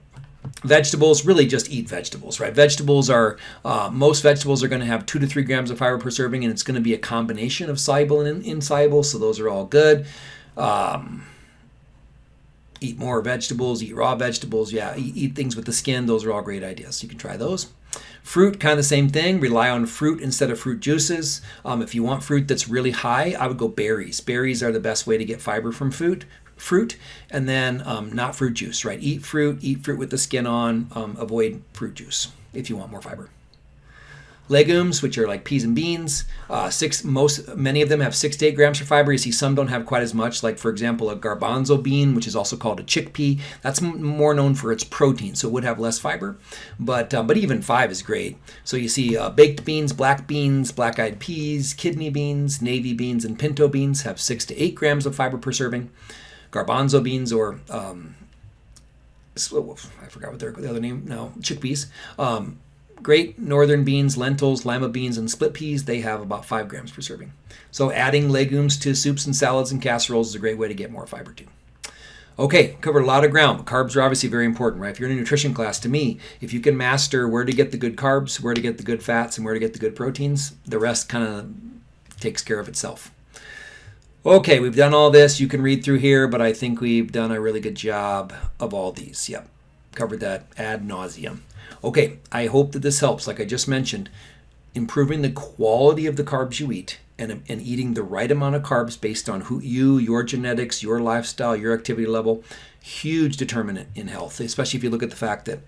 Vegetables, really just eat vegetables, right? Vegetables are, uh, most vegetables are going to have two to three grams of fiber per serving, and it's going to be a combination of soluble and insoluble, so those are all good. Um, eat more vegetables, eat raw vegetables. Yeah, eat, eat, things with the skin. Those are all great ideas. You can try those. Fruit, kind of the same thing. Rely on fruit instead of fruit juices. Um, if you want fruit that's really high, I would go berries. Berries are the best way to get fiber from fruit. Fruit, and then um, not fruit juice, right? Eat fruit, eat fruit with the skin on. Um, avoid fruit juice if you want more fiber legumes, which are like peas and beans. Uh, six, most, many of them have six to eight grams for fiber. You see, some don't have quite as much. Like for example, a garbanzo bean, which is also called a chickpea, that's more known for its protein, so it would have less fiber. But uh, but even five is great. So you see, uh, baked beans, black beans, black-eyed peas, kidney beans, navy beans, and pinto beans have six to eight grams of fiber per serving. Garbanzo beans or um, I forgot what their the other name now chickpeas. Um, great northern beans, lentils, lima beans, and split peas, they have about 5 grams per serving. So adding legumes to soups and salads and casseroles is a great way to get more fiber too. Okay, covered a lot of ground. Carbs are obviously very important, right? If you're in a nutrition class, to me, if you can master where to get the good carbs, where to get the good fats, and where to get the good proteins, the rest kind of takes care of itself. Okay, we've done all this. You can read through here, but I think we've done a really good job of all these. Yep, covered that ad nauseum. Okay, I hope that this helps. Like I just mentioned, improving the quality of the carbs you eat and, and eating the right amount of carbs based on who you, your genetics, your lifestyle, your activity level, huge determinant in health, especially if you look at the fact that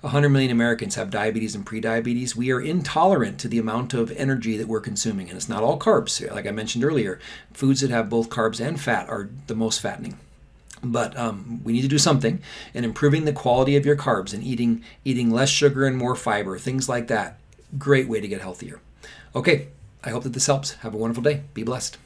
100 million Americans have diabetes and prediabetes. We are intolerant to the amount of energy that we're consuming, and it's not all carbs. Like I mentioned earlier, foods that have both carbs and fat are the most fattening but um, we need to do something and improving the quality of your carbs and eating eating less sugar and more fiber things like that great way to get healthier okay I hope that this helps. Have a wonderful day. Be blessed.